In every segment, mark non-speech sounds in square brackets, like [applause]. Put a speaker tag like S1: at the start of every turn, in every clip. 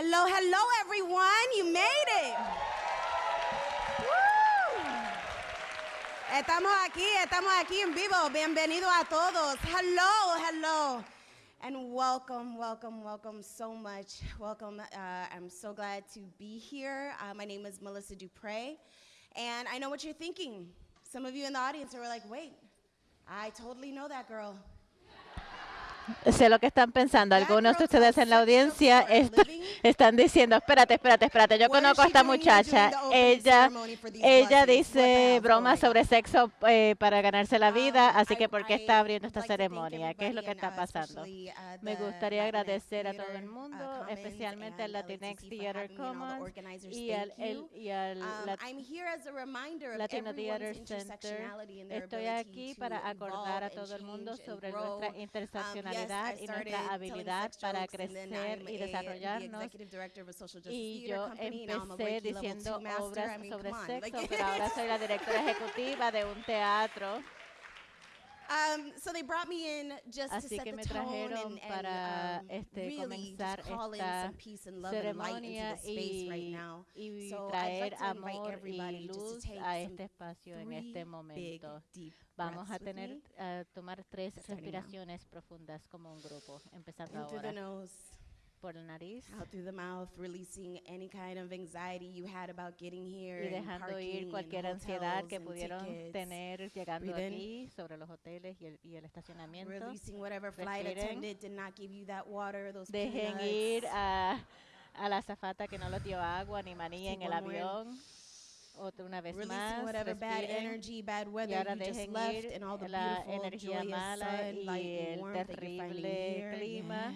S1: Hello, hello, everyone. You made it. Estamos aquí, estamos aquí en vivo. Bienvenido a todos. Hello, hello. And welcome, welcome, welcome so much. Welcome. Uh, I'm so glad to be here. Uh, my name is Melissa Dupre. And I know what you're thinking. Some of you in the audience are like, wait, I totally know that girl.
S2: Sé lo que están pensando. Algunos de ustedes en la audiencia est [laughs] están diciendo, espérate, espérate, espérate, yo conozco a esta muchacha. Ella, ella dice bromas sobre sexo eh, para ganarse la vida, así que ¿por qué está abriendo esta ceremonia? ¿Qué es lo que está pasando? Me gustaría agradecer a todo el mundo, especialmente al Latinx Theater Commons y al, el, y al Latino Theater Center. Estoy aquí para acordar a todo el mundo sobre nuestra interseccionalidad y nuestra habilidad para crecer y desarrollarnos. Y yo empecé diciendo obras sobre sexo, [laughs] pero ahora soy la directora ejecutiva de un teatro.
S1: Um, so they brought me in just
S2: Así
S1: to set
S2: que me
S1: the tone
S2: trajeron
S1: and,
S2: para
S1: and um,
S2: este,
S1: really
S2: comenzar
S1: just call in
S2: esta
S1: some peace and love and light into
S2: ceremonia
S1: the space right
S2: y,
S1: now.
S2: y
S1: So I'd
S2: traer
S1: like to invite
S2: amor y
S1: everybody to take
S2: a
S1: some
S2: este espacio en este
S1: big,
S2: momento.
S1: deep
S2: Vamos a
S1: breaths with
S2: tener
S1: me.
S2: a tomar tres
S1: Starting now.
S2: respiraciones profundas como un grupo, empezando
S1: In through the
S2: ahora
S1: nose,
S2: por la nariz
S1: out through the mouth, releasing any kind of anxiety you had about getting here
S2: y
S1: and
S2: dejando ir cualquier ansiedad que pudieron
S1: tickets.
S2: tener llegando
S1: Breathe in.
S2: aquí sobre los hoteles y el, y el estacionamiento.
S1: Releasing whatever flight attendant did not give you that water, those
S2: Dejen
S1: peanuts.
S2: ir a, a la azafata que no les dio agua ni maní en el
S1: one more in.
S2: avión. Otra una vez
S1: Releasing
S2: más,
S1: whatever bad energy, bad
S2: y
S1: weather
S2: ahora
S1: you just left and all the
S2: la
S1: beautiful,
S2: energía mala
S1: sun,
S2: y
S1: light, and
S2: el
S1: warmth
S2: terrible
S1: here.
S2: clima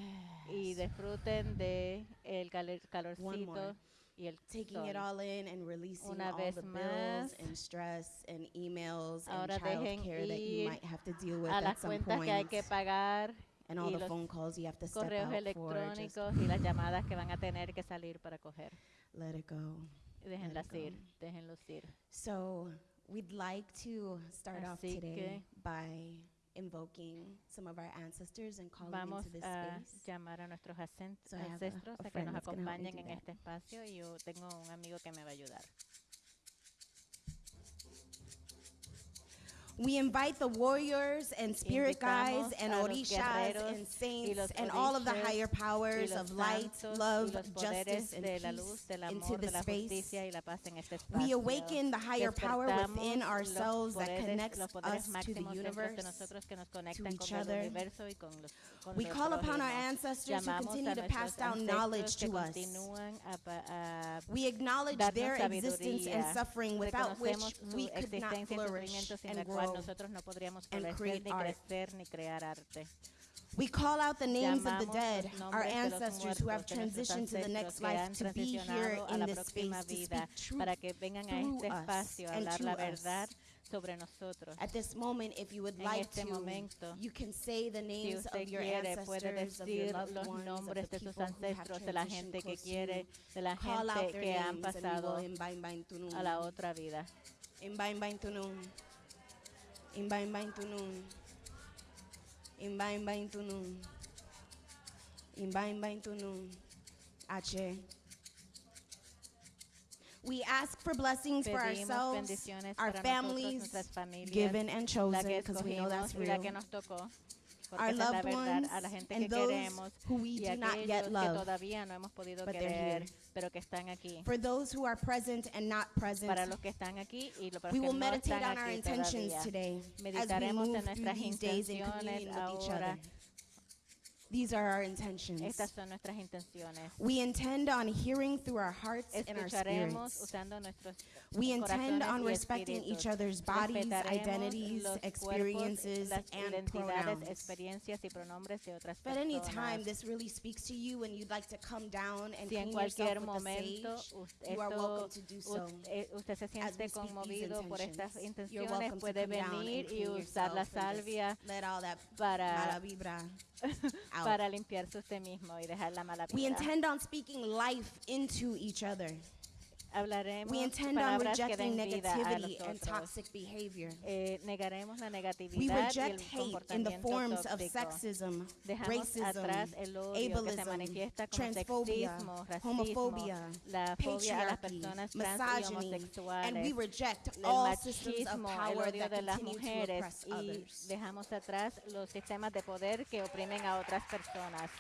S2: y disfruten de el calorcito y el
S1: Taking it
S2: sol.
S1: all in and releasing
S2: Una
S1: all
S2: vez
S1: the bills
S2: más.
S1: and stress and emails
S2: Ahora
S1: and
S2: dejen
S1: childcare that you
S2: ir
S1: might have to deal with
S2: a
S1: at
S2: las
S1: some
S2: cuentas
S1: point
S2: que hay que pagar
S1: and all
S2: y
S1: the
S2: los
S1: phone calls you have to step
S2: correos
S1: out for. Just
S2: electrónicos y las llamadas que van a tener que salir para coger.
S1: let it go.
S2: Déjenlas ir, déjenlos ir.
S1: So we'd like to start off
S2: Así
S1: today by invoking some of our ancestors and calling
S2: Vamos
S1: into this
S2: a
S1: space.
S2: llamar a nuestros
S1: So I have a-
S2: ancestros
S1: a
S2: a que
S1: friend
S2: nos
S1: that's gonna help me
S2: acompañen
S1: do
S2: en
S1: that.
S2: este espacio y yo tengo un amigo que me va a ayudar.
S1: We invite the warriors and spirit guides
S2: Invitamos
S1: and
S2: a los
S1: orishas
S2: guerreros
S1: and
S2: y
S1: saints
S2: los
S1: and all of the
S2: orishas
S1: higher
S2: y
S1: powers
S2: los
S1: of light,
S2: santos
S1: love,
S2: y los
S1: justice,
S2: poderes
S1: and
S2: de la
S1: peace
S2: luz, del
S1: into
S2: amor,
S1: the
S2: de la
S1: space.
S2: justicia y la paz en este espacio.
S1: We awaken the higher power within
S2: Despertamos
S1: ourselves
S2: los
S1: that
S2: poderes,
S1: connects
S2: los poderes
S1: us to the
S2: máximos dentro de
S1: universe.
S2: nosotros que nos conectan
S1: each
S2: con el
S1: other.
S2: universo y con los con
S1: We
S2: los
S1: call upon our
S2: prójimos.
S1: ancestors who
S2: Llamamos
S1: continue
S2: a
S1: to pass
S2: nuestros
S1: down knowledge
S2: ancestros que
S1: to us.
S2: continúan a pa- a
S1: We acknowledge
S2: darnos
S1: their existence and
S2: sabiduría.
S1: suffering without which
S2: Reconocemos su
S1: we could not
S2: existencia y
S1: flourish
S2: sufrimiento sin
S1: and
S2: la cual
S1: grow.
S2: Nosotros no podríamos
S1: and
S2: florecer,
S1: create
S2: ni
S1: art.
S2: crecer, ni crear arte.
S1: We call out the names of the dead, our ancestors who have transitioned to the next life to be here in this space to speak truth
S2: para que vengan a
S1: through
S2: este
S1: us
S2: espacio a
S1: and
S2: hablar
S1: to
S2: la
S1: us.
S2: verdad sobre nosotros.
S1: At this moment, if you would
S2: En
S1: like
S2: este
S1: to,
S2: momento,
S1: you can say the names of your
S2: quiere,
S1: ancestors, of your loved
S2: los
S1: ones, of
S2: nombres de sus
S1: people who have
S2: ancestros, de la
S1: transitioned
S2: gente que quiere, de la que han pasado a la otra vida.
S1: Imbibe bind tunun. Imbibe bind tunun. Imbibe bind tunun. Ache. We ask for blessings for
S2: Pedimos
S1: ourselves,
S2: bendiciones
S1: our
S2: para nosotros,
S1: families,
S2: nuestras familias,
S1: given and
S2: la
S1: chosen,
S2: que
S1: because we know that's
S2: escogimos y la
S1: real.
S2: Que nos tocó. Porque
S1: Our
S2: esa es la
S1: loved
S2: verdad,
S1: ones
S2: a la gente
S1: and
S2: que
S1: those
S2: queremos
S1: who we
S2: y
S1: do not
S2: aquellos
S1: yet
S2: que
S1: love,
S2: todavía no hemos podido
S1: but they're
S2: querer,
S1: here.
S2: pero que están aquí.
S1: For those who are present and not present,
S2: Para los que están aquí y los
S1: we
S2: que
S1: will
S2: no
S1: meditate
S2: están
S1: on our
S2: aquí
S1: intentions
S2: todavía.
S1: today as we
S2: Meditaremos
S1: move
S2: en
S1: through
S2: nuestras
S1: these days in
S2: intenciones
S1: communion with each
S2: ahora.
S1: These are our intentions.
S2: Estas son nuestras intenciones.
S1: We intend on hearing through our hearts and our spirits.
S2: usando nuestros
S1: We intend on respecting each other's bodies, identities,
S2: cuerpos,
S1: experiences, and pronouns.
S2: experiencias y pronombres de otras
S1: If at any time this really speaks to you and you'd like to come down and
S2: Si
S1: clean yourself with the sage, you are welcome to do so.
S2: eh, usted se siente conmovido por estas intenciones, puede
S1: come down and
S2: venir y usar la salvia
S1: let all that
S2: para, [laughs]
S1: out.
S2: para limpiarse usted mismo y dejar la mala
S1: We intend on speaking life into each other.
S2: Hablaremos
S1: We intend on rejecting negativity and toxic behavior.
S2: Eh, negaremos la
S1: We
S2: y
S1: reject
S2: el
S1: hate in the forms of
S2: tóxico.
S1: sexism,
S2: Dejamos
S1: racism, ableism, transphobia,
S2: racismo,
S1: homophobia,
S2: la
S1: patriarchy, misogyny, and we reject all systems of power that
S2: de las
S1: continue to oppress others.
S2: dejamos atrás los sistemas de poder que oprimen a otras personas.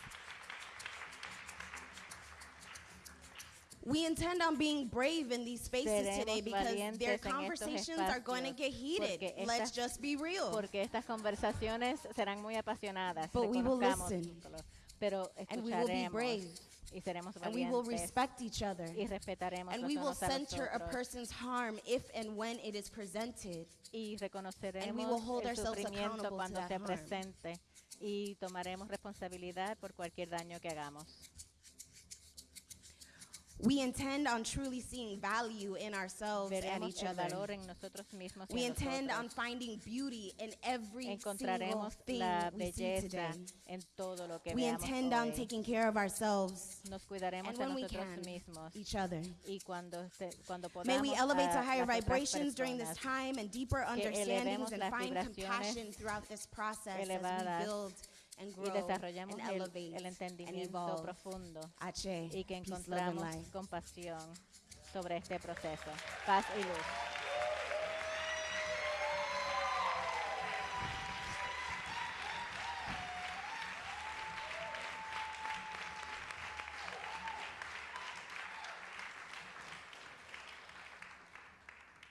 S1: We intend on being brave in these spaces today because their conversations are going to get heated. Let's just be real.
S2: Porque estas conversaciones serán muy apasionadas,
S1: But we will listen.
S2: pero
S1: And we will be brave.
S2: y seremos
S1: And we will respect each other.
S2: y respetaremos
S1: And we will
S2: unos a
S1: person's harm if and when it is presented.
S2: y reconoceremos
S1: will hold
S2: el
S1: ourselves
S2: sufrimiento cuando
S1: that
S2: se presente y tomaremos responsabilidad por cualquier daño que hagamos.
S1: We intend on truly seeing value in ourselves and each other.
S2: valor en nosotros mismos
S1: We
S2: en
S1: intend on finding beauty in every single thing
S2: la
S1: we see
S2: belleza
S1: today.
S2: en todo lo que
S1: We intend on taking care of ourselves
S2: Nos cuidaremos
S1: and when we can,
S2: mismos
S1: each other.
S2: y cuando, este- cuando podamos
S1: May we elevate ah,
S2: to
S1: higher vibrations during this time and deeper understandings and find compassion throughout this process as we build and
S2: y
S1: grow
S2: desarrollamos
S1: and
S2: el,
S1: elevate
S2: el
S1: and
S2: entendimiento
S1: evolve.
S2: profundo
S1: Ache,
S2: y que
S1: and
S2: encontramos compasión sobre este proceso. Paz y luz.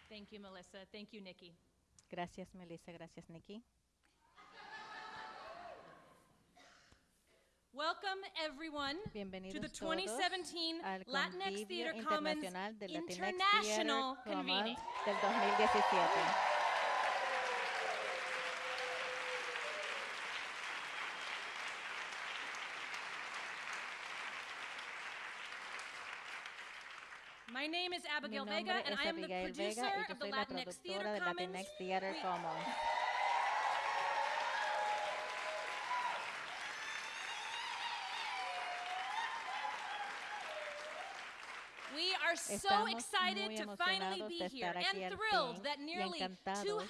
S3: Thank you, Melissa. Thank you, Nikki.
S2: Gracias, Melissa. Gracias, Nikki.
S3: Welcome, everyone, to the 2017 Latinx Theater Commons
S2: Latinx
S3: International
S2: Theater
S3: Convening.
S2: Del 2017.
S3: My name is Abigail Vega, and I am the producer
S2: Vega
S3: of the Latinx Theater Commons.
S2: Latinx Theater Commons.
S3: So excited
S2: muy
S3: to finally be here and thrilled that nearly
S2: encantados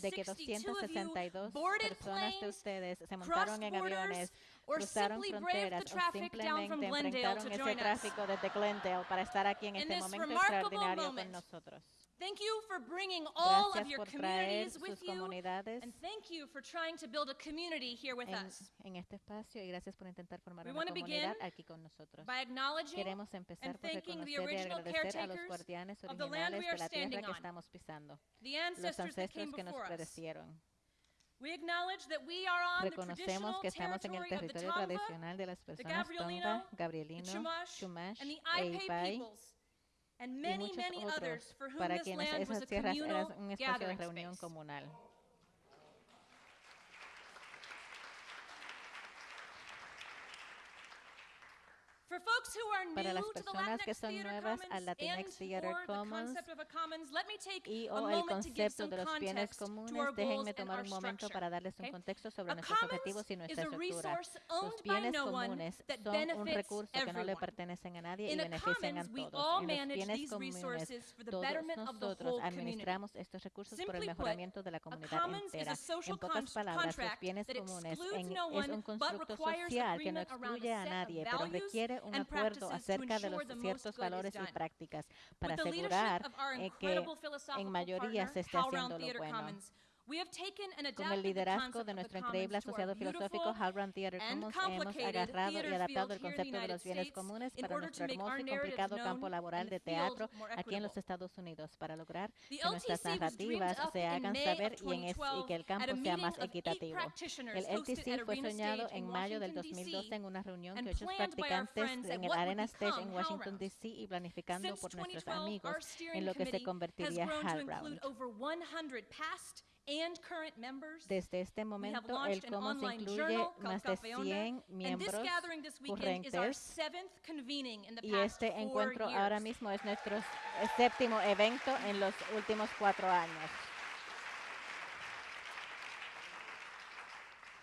S2: de que
S3: 262 of you
S2: 262
S3: boarded
S2: personas de
S3: planes,
S2: ustedes se montaron en aviones,
S3: or simply braved the traffic down from Glendale to
S2: enfrentaron ese
S3: join us.
S2: tráfico desde Glendale para estar aquí en
S3: In
S2: este momento extraordinario con nosotros.
S3: Thank you for bringing all of
S2: Gracias
S3: your
S2: por traer
S3: communities with
S2: sus
S3: you,
S2: comunidades
S3: and thank you for trying to build a community here with
S2: en,
S3: us.
S2: en este espacio y gracias por intentar formar
S3: We
S2: una
S3: wanna
S2: comunidad
S3: begin
S2: aquí con nosotros.
S3: By acknowledging
S2: Queremos empezar
S3: and
S2: por
S3: thanking the
S2: reconocer y
S3: original
S2: agradecer a los
S3: caretakers
S2: guardianes
S3: of the land
S2: originales
S3: we
S2: de
S3: are
S2: la tierra
S3: standing
S2: que
S3: on,
S2: estamos pisando,
S3: the
S2: los
S3: ancestors that
S2: ancestros
S3: came
S2: que nos
S3: before us.
S2: predecieron.
S3: We acknowledge that we are on the
S2: Reconocemos que estamos en el
S3: territory of the
S2: territorio tradicional de las personas
S3: Gabrielino,
S2: Tonga,
S3: the
S2: Gabrielino,
S3: Chumash,
S2: Chumash
S3: and the
S2: e Ipai
S3: peoples,
S2: y
S3: many,
S2: muchos
S3: many others
S2: otros
S3: for whom
S2: para
S3: this
S2: quienes esas
S3: a
S2: tierras eran
S3: communal
S2: un espacio de reunión
S3: space.
S2: comunal.
S3: For folks who are
S2: Para las
S3: new to the
S2: personas
S3: Latinx
S2: que son nuevas al Latinx Theater Commons
S3: concept of a commons, let me take
S2: y
S3: a
S2: o el
S3: moment to give
S2: concepto de los bienes comunes, déjenme
S3: and
S2: tomar
S3: our
S2: un momento para darles un contexto sobre nuestros
S3: commons
S2: objetivos y nuestra
S3: a
S2: estructura. Los
S3: by
S2: bienes comunes son un recurso que no le
S3: everyone.
S2: pertenece a nadie y benefician a todos. En los bienes comunes, todos nosotros administramos estos recursos por el mejoramiento de la comunidad entera. En pocas palabras, los bienes comunes en- es un constructo social que no excluye a nadie, pero
S3: values
S2: un acuerdo acerca de los ciertos valores y prácticas para asegurar eh, que en mayoría se esté haciendo lo bueno.
S3: Commons, we have taken and
S2: Con el liderazgo de nuestro increíble asociado filosófico Halbrand Theater Commons, hemos agarrado y adaptado el concepto de los bienes comunes para nuestro hermoso
S3: our
S2: y complicado campo laboral de teatro
S3: more
S2: aquí en los
S3: equitable.
S2: Estados Unidos para lograr
S3: The
S2: que nuestras
S3: LTC was dreamed
S2: narrativas se
S3: in
S2: hagan
S3: May
S2: saber
S3: of
S2: y, en es- y
S3: 2012
S2: que el campo
S3: a
S2: sea
S3: meeting
S2: más equitativo. El LTC fue soñado
S3: Stage in
S2: en mayo del
S3: Washington,
S2: 2012
S3: D.C.
S2: en una reunión
S3: and
S2: que ocho
S3: planned by our
S2: practicantes en el Arena Stage en Washington. DC y planificando por nuestros
S3: 2012,
S2: amigos en lo que se convertiría
S3: grown to
S2: HALRound.
S3: include over 100 past and current members.
S2: Desde este momento, el
S3: launched an
S2: Commons
S3: online
S2: incluye más de
S3: Café Onda,
S2: 100
S3: and this
S2: miembros
S3: gathering this weekend is our
S2: corrientes
S3: seventh convening in the
S2: y este encuentro ahora mismo es nuestro séptimo evento en los últimos cuatro años.
S4: This weekend, we acknowledge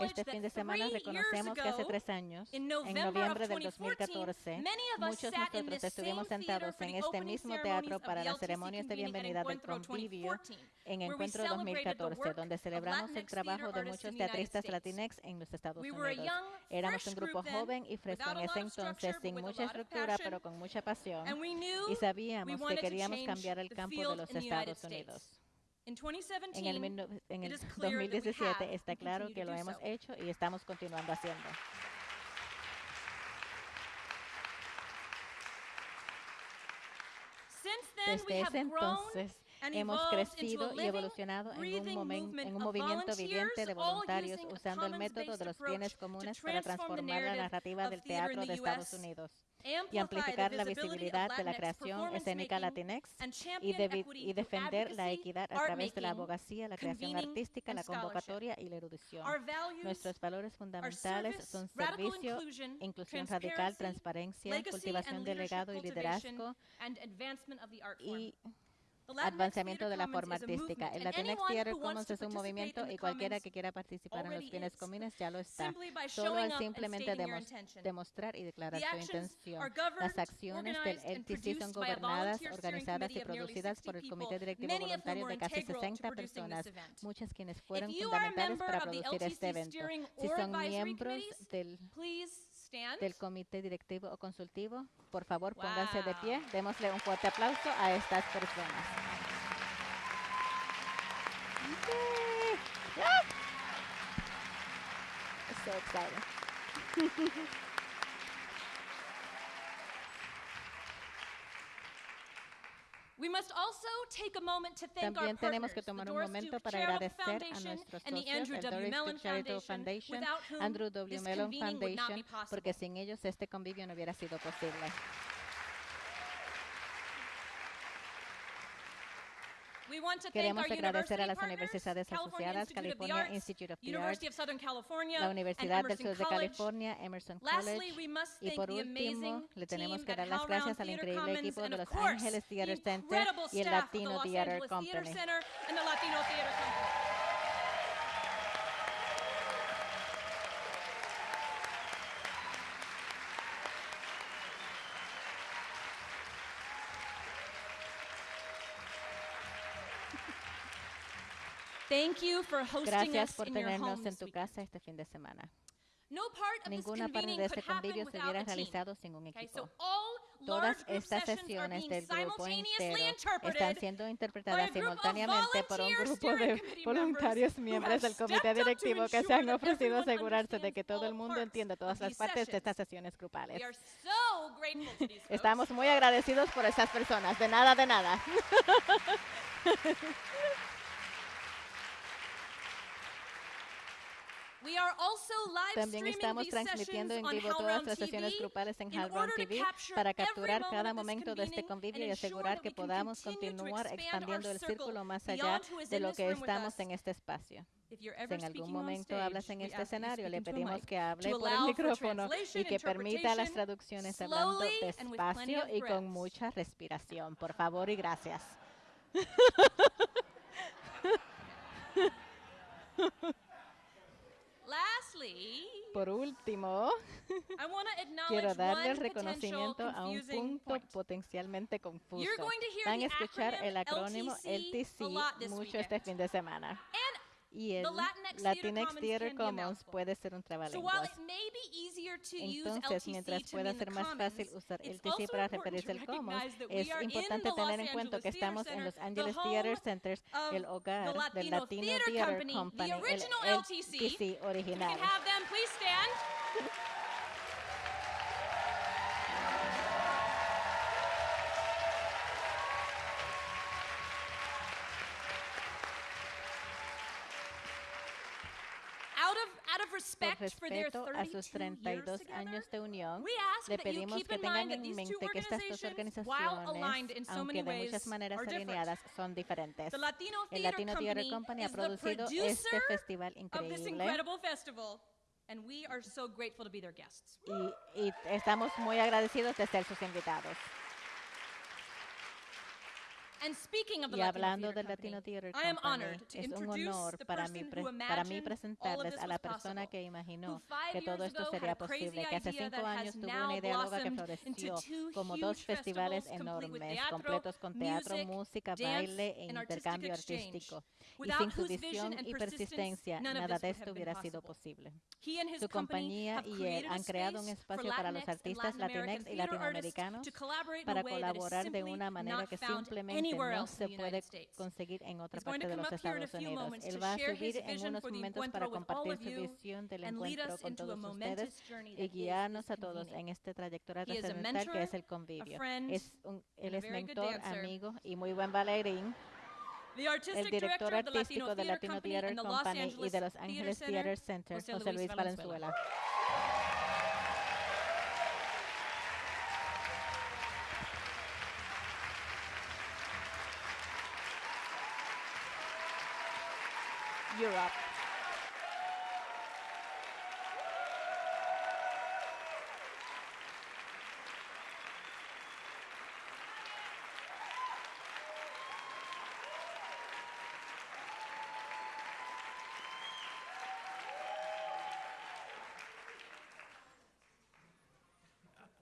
S2: Este fin de semana reconocemos que hace tres años, en noviembre del
S4: 2014,
S2: 2014,
S4: many of us
S2: muchos
S4: in
S2: nosotros estuvimos sentados en este mismo teatro para las ceremonias de bienvenida del convivio
S4: 2014,
S2: en Encuentro
S4: celebrated the
S2: 2014,
S4: work
S2: donde celebramos el trabajo de muchos teatristas latinex en los Estados Unidos. Éramos un grupo joven y fresco en ese entonces, sin mucha estructura, pero con mucha pasión.
S4: And we knew
S2: Y sabíamos que queríamos cambiar el campo de los Estados. Unidos.
S4: In 2017,
S2: En el, en el
S4: is [laughs] clear that we
S2: 2017
S4: have
S2: está claro que lo hemos
S4: so.
S2: hecho y estamos continuando haciendo. Desde ese entonces hemos crecido y evolucionado en un, momen- en un movimiento viviente de voluntarios usando el método de los bienes comunes para transformar la narrativa del teatro de Estados Unidos y amplificar la
S4: visibility of
S2: visibilidad de la creación escénica latinex
S4: and
S2: y,
S4: equity
S2: y defender la equidad a través de la abogacía, la creación artística, la convocatoria y la erudición. Nuestros valores fundamentales son servicio, inclusión radical, transparencia, cultivación
S4: and
S2: de legado y liderazgo y
S4: Theater
S2: de la forma artística. El Latinx Theater Commons es un movimiento y cualquiera que quiera participar en los bienes comunes ya lo está. Solo es simplemente demos- demostrar y declarar su intención. Las acciones del LTC son gobernadas, organizadas y producidas
S4: 60
S2: por el Comité Directivo Voluntario de casi
S4: integral to
S2: 60
S4: producing this
S2: personas, muchas quienes fueron fundamentales para producir este evento. Si son miembros del
S4: stand.
S2: del comité directivo o consultivo, por favor pónganse de pie. Démosle un fuerte aplauso a estas personas. So. [laughs]
S4: We must also take a moment to thank
S2: También tenemos que tomar un momento para agradecer a
S4: Foundation
S2: nuestros
S4: and the
S2: socios,
S4: Andrew
S2: el
S4: W.
S2: Doris Charitable
S4: Foundation,
S2: Foundation,
S4: without whom
S2: Andrew W. Mellon
S4: convening would not be
S2: Foundation,
S4: possible.
S2: porque sin ellos este convivio no hubiera sido posible.
S4: We want to thank
S2: Queremos agradecer a las universidades asociadas, California Institute of the
S4: University
S2: Arts,
S4: of Southern California,
S2: la Universidad del Sur de. California, Emerson
S4: Lastly,
S2: College,
S4: we must
S2: y
S4: thank
S2: por último,
S4: amazing
S2: le tenemos que dar las gracias al increíble equipo de Los Ángeles
S4: the
S2: Theater Center y el Latino Theater Company.
S4: Center and the Latino Theater Company. Thank you for hosting
S2: Gracias
S4: us
S2: por
S4: in
S2: tenernos en
S4: this
S2: tu casa este fin de semana.
S4: No part of
S2: Ninguna parte de este convivio se hubiera
S4: a
S2: realizado sin un
S4: Okay,
S2: equipo.
S4: so all
S2: Todas estas
S4: sessions are
S2: sesiones del grupo entero están siendo interpretadas
S4: a
S2: simultáneamente por un grupo de voluntarios miembros del comité directivo que se han ofrecido
S4: everyone
S2: asegurarse de que todo el mundo entienda todas las partes de
S4: sessions.
S2: estas sesiones grupales.
S4: We are so grateful to these folks.
S2: Estamos muy agradecidos por estas personas. De nada, de nada. [laughs]
S4: We are also live
S2: También estamos transmitiendo en vivo todas las sesiones grupales en
S4: to
S2: TV para capturar cada momento de este convivio y asegurar que podamos continuar
S4: expand
S2: expandiendo el círculo más allá de
S4: in
S2: lo que estamos en este espacio.
S4: If you're
S2: Si en algún momento hablas en este escenario, le pedimos que hable por el micrófono y que permita las traducciones hablando despacio y con mucha respiración. Por favor y gracias. [laughs] Por último, [laughs] quiero darle el reconocimiento a un punto
S4: point.
S2: potencialmente confuso. Van a escuchar el acrónimo
S4: LTC
S2: mucho este fin de semana. Y el
S4: the Latinx Theater
S2: Latinx
S4: Commons
S2: Theater Commons puede ser un trabalenguas. Entonces, mientras pueda ser más fácil usar
S4: it's
S2: LTC para referirse al Commons, es importante tener en cuenta que estamos en Los Angeles Theater Centers, el hogar del
S4: Latino Theater Company,
S2: el
S4: LTC.
S2: Original. [laughs] Por respeto a sus
S4: 32 years
S2: 32
S4: together,
S2: años de unión, le pedimos que tengan en mente que estas dos organizaciones, aunque de muchas maneras alineadas, son diferentes. El Latino Theater
S4: Company
S2: ha producido este festival increíble
S4: and we are so grateful to be their guests.
S2: y, y estamos muy agradecidos de ser sus invitados.
S4: And speaking of the
S2: Y hablando del Latino Theater
S4: I am
S2: Company,
S4: honored to
S2: es un honor para mí,
S4: person
S2: pre-
S4: who
S2: para mí presentarles a la persona que
S4: who
S2: imaginó que todo esto sería posible, que hace cinco años tuvo una idea loca que floreció como dos festivales enormes, completos con teatro, música, baile e intercambio artístico. Y sin su visión y persistencia, nada de
S4: would
S2: esto hubiera sido
S4: possible.
S2: posible.
S4: He and his
S2: Su
S4: company
S2: compañía y él
S4: created a
S2: han creado un espacio para los artistas latinex y latinoamericanos para colaborar de una manera que simplemente
S4: anywhere
S2: no
S4: else
S2: se puede conseguir en otra parte de los Estados Unidos. Él va a subir en unos momentos para compartir su visión del encuentro con todos ustedes y guiarnos a todos en esta trayectoria trascendental que es el convivio. Es un- él es mentor, amigo y muy buen bailarín. El director artístico del Latino Theater Company y de Los Ángeles Theater Center,
S4: José
S2: Luis
S4: Valenzuela.
S2: Europe.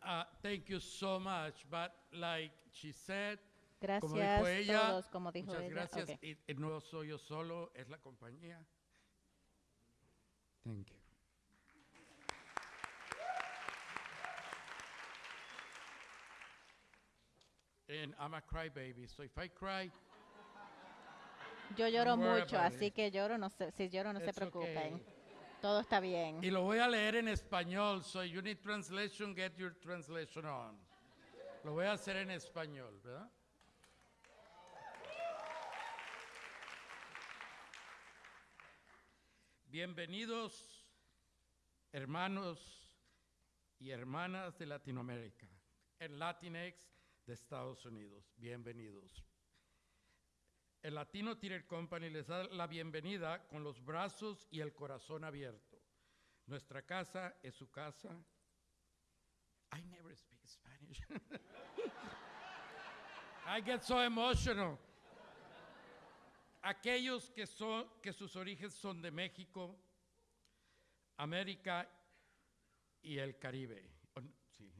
S5: Uh, thank you so much. But like she said, como
S2: Gracias
S5: dijo ella,
S2: todos, como dijo
S5: muchas
S2: ella.
S5: gracias.
S2: Ok.
S5: Y- y no soy yo solo, es la compañía. Thank you. And I'm a crybaby, so if I cry,
S2: Yo lloro mucho, así
S5: it.
S2: que lloro, no se, si lloro no se preocupen.
S5: okay.
S2: Todo está bien.
S5: y lo voy a leer en español, so you need translation, get your translation on. Lo voy a hacer en español, ¿verdad? Bienvenidos, hermanos y hermanas de Latinoamérica, el Latinex de Estados Unidos. Bienvenidos. El Latino Theater Company les da la bienvenida con los brazos y el corazón abierto. Nuestra casa es su casa. I never speak Spanish. [laughs] I get so emotional. Aquellos que, son, que sus orígenes son de México, América y el Caribe,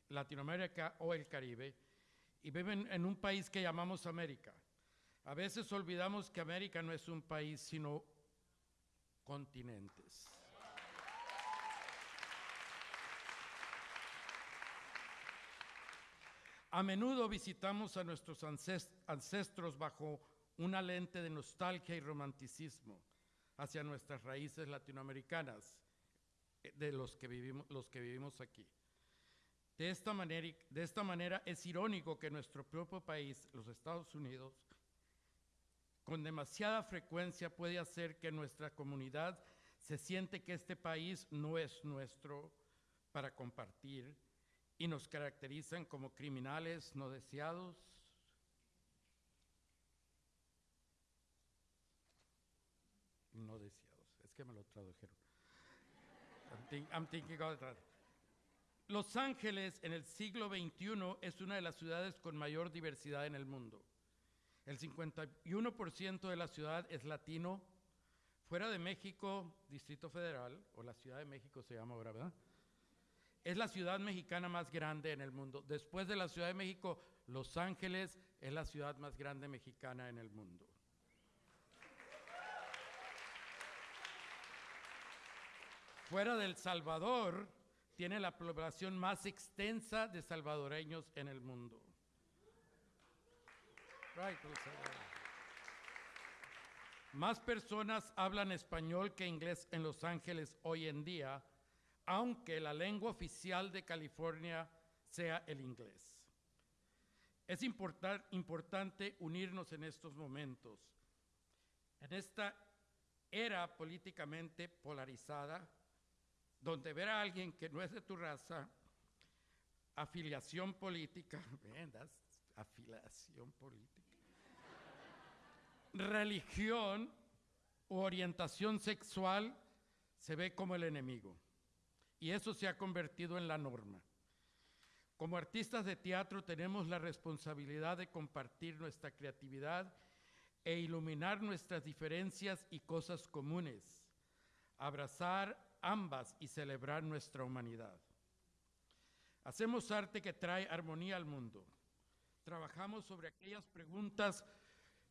S5: Latinoamérica o el Caribe, y viven en un país que llamamos América. A veces olvidamos que América no es un país, sino continentes. A menudo visitamos a nuestros ances- ancestros bajo una lente de nostalgia y romanticismo hacia nuestras raíces latinoamericanas, eh, de los que vivimos, los que vivimos aquí. De esta, manera, de esta manera es irónico que nuestro propio país, los Estados Unidos, con demasiada frecuencia puede hacer que nuestra comunidad se siente que este país no es nuestro para compartir y nos caracterizan como criminales no deseados. No deseados, es que me lo tradujeron. I'm, I'm thinking. Los Ángeles en el siglo XXI es una de las ciudades con mayor diversidad en el mundo. El 51% de la ciudad es latino. Fuera de México, Distrito Federal, o la Ciudad de México se llama ahora, ¿verdad? Es la ciudad mexicana más grande en el mundo. Después de la Ciudad de México, Los Ángeles es la ciudad más grande mexicana en el mundo. Fuera del Salvador, tiene la población más extensa de salvadoreños en el mundo. Más personas hablan español que inglés en Los Ángeles hoy en día, aunque la lengua oficial de California sea el inglés. Es importar- importante unirnos en estos momentos. En esta era políticamente polarizada, donde ver a alguien que no es de tu raza, afiliación política, [laughs] afiliación política, religión u orientación sexual se ve como el enemigo. Y eso se ha convertido en la norma.
S6: Como artistas de teatro tenemos la responsabilidad de compartir nuestra creatividad e iluminar nuestras diferencias y cosas comunes, abrazar ambas y celebrar nuestra humanidad. Hacemos arte que trae armonía al mundo. Trabajamos sobre aquellas preguntas,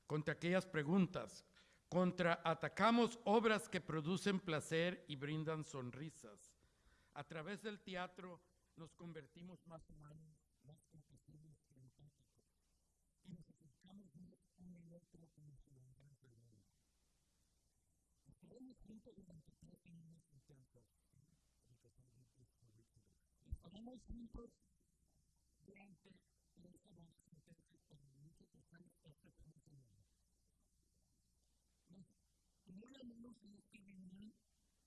S6: contra aquellas preguntas, contra atacamos obras que producen placer y brindan sonrisas. A través del teatro nos convertimos más humanos, más compasivos y empáticos. Y nos acercamos más uno al otro como ciudadanos del mundo. Estaremos juntos durante tres semanas intensos. Estaremos juntos durante tres semanas intensas con muchos personas esta semana. Nos uniremos en esta reunión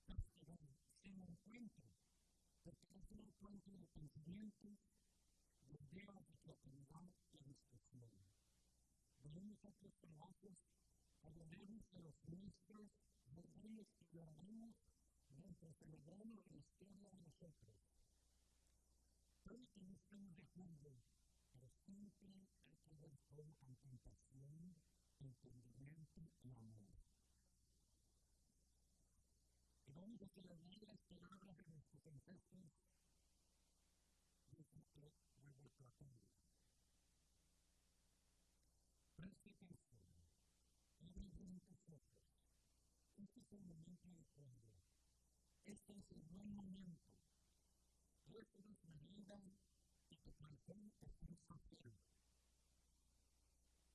S6: pastoral, sin encuentro, porque es un encuentro de pensamientos, de ideas, de creatividad y de expresión. Veremos otros trabajos, hablaremos de los nuestros, volveremos y lloraremos mientras celebramos la historia de nosotros. Que no estemos de acuerdo, pero siempre que ver todo con compasión, entendimiento y amor. Y vamos a celebrar las palabras de nuestros ancestros desde que vuelvo a todos. Preste atención, abran bien tus ojos. Este es el momento de fondo. Este es el buen momento. Récelos la vida y tu corazón está saciado.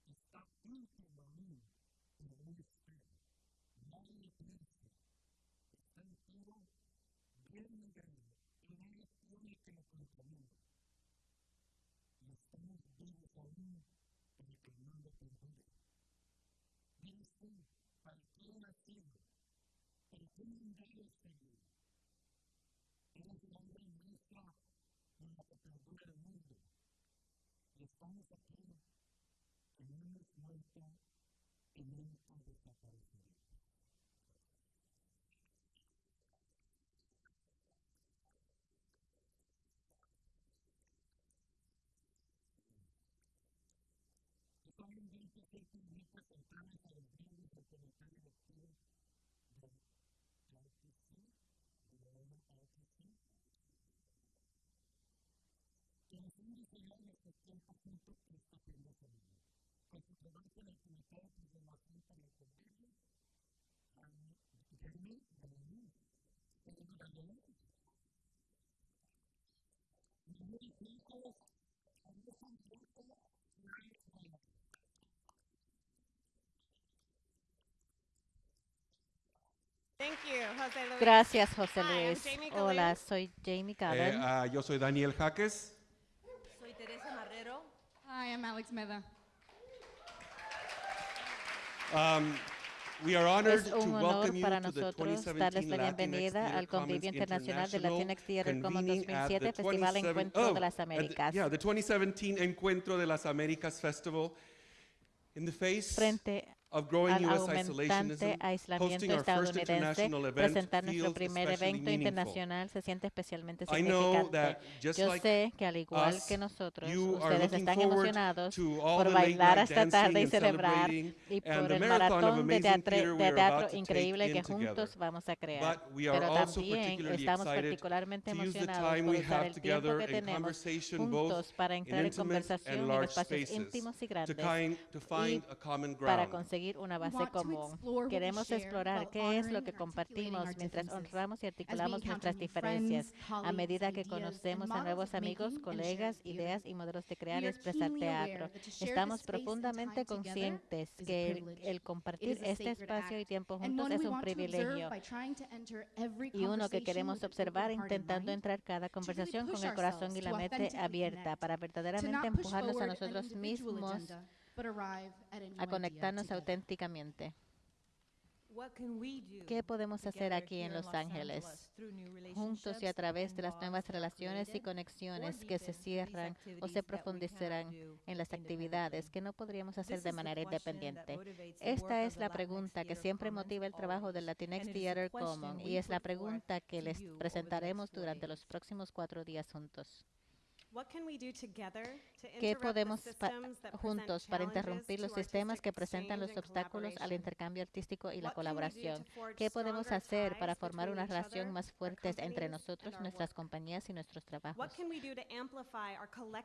S6: Está íntimo a mí, pero no espera. Nadie piensa. Está entero, bien ligado, y nadie tiene que lo. Y estamos vivos aún para que el mundo perdure. Piense, ¿para qué he nacido? Hombre y en la que perdura el mundo. Y estamos aquí, en hemos muerto y nunca desapareceremos. También vi que se invita a centrarnos a los bienes del comentario lectivo de RTC, de la RTC, que nos han que está. Con su trabajo en el comité de para el colegio, Jeremy Galileo, Jeremy Galileo, a.
S2: Gracias, José Luis.
S7: Jamie
S2: Hola, soy Jamie
S8: Eh,
S2: Callen.
S8: ah, yo soy Daniel Jaques.
S9: Hi, I'm Alex Meda.
S8: Um, we are honored
S2: Es
S8: to
S2: un honor
S8: welcome you
S2: para
S8: to the
S2: nosotros
S8: 2017
S2: darles la bienvenida al convivio internacional de
S8: International
S2: Latinx Theater Commons
S8: convening at
S2: 2007,
S8: the
S2: Festival
S8: 27
S2: Encuentro
S8: oh,
S2: de las
S8: at the-
S2: Américas.
S8: yeah, the 2017 Encuentro de las Américas Festival. In the face
S2: Frente al aumentante aislamiento estadounidense, presentar nuestro primer evento internacional se siente especialmente
S8: I know
S2: significante.
S8: that just
S2: Yo
S8: like
S2: sé que al igual que nosotros, ustedes están emocionados por bailar esta tarde y
S8: and
S2: celebrar y
S8: and
S2: por el maratón de,
S8: we
S2: de teatro increíble que juntos vamos a crear.
S8: But we are
S2: Pero también estamos particularmente emocionados
S8: time
S2: por
S8: we
S2: usar
S8: have
S2: el tiempo
S8: together
S2: que tenemos
S8: conversation both
S2: juntos para entrar en
S8: intimate
S2: conversación en espacios íntimos y grandes
S8: common
S2: para
S8: ground.
S2: Conseguir una base común. Queremos explorar qué es lo que compartimos mientras honramos y articulamos nuestras diferencias. A medida que conocemos a nuevos amigos, colegas, ideas y modelos de crear y expresar teatro. Estamos profundamente conscientes que el, el compartir este espacio y tiempo juntos es un privilegio. y uno que queremos observar intentando entrar cada conversación con el corazón y la mente abierta para verdaderamente empujarnos a nosotros mismos
S9: agenda, but arrive at a
S2: conectarnos auténticamente.
S10: What can we do
S2: ¿Qué podemos hacer
S10: together
S2: aquí en Los Ángeles?
S10: through new
S2: juntos y a
S10: relationships
S2: través de
S10: and
S2: las nuevas
S10: bonds that are
S2: relaciones y conexiones
S10: or
S2: que se cierran o
S10: activities
S2: se
S10: that we
S2: profundizarán en las actividades que no podríamos hacer
S10: This
S2: de
S10: is the
S2: manera
S10: question that
S2: independiente.
S10: motivates the work
S2: Esta
S10: of
S2: es
S10: the
S2: la pregunta que siempre motiva el trabajo del Latinx
S10: and it is the
S2: Theater
S10: question
S2: Common
S10: we
S2: y es la pregunta que
S10: to
S2: les
S10: you over the
S2: presentaremos
S10: next four
S2: durante los
S10: days.
S2: próximos cuatro días juntos. ¿Qué podemos juntos para interrumpir los sistemas que presentan los obstáculos al intercambio artístico y la
S7: What can we do to
S2: colaboración? ¿Qué podemos hacer para formar una relación más
S7: our
S2: fuertes entre nosotros, nuestras compañías y nuestros trabajos?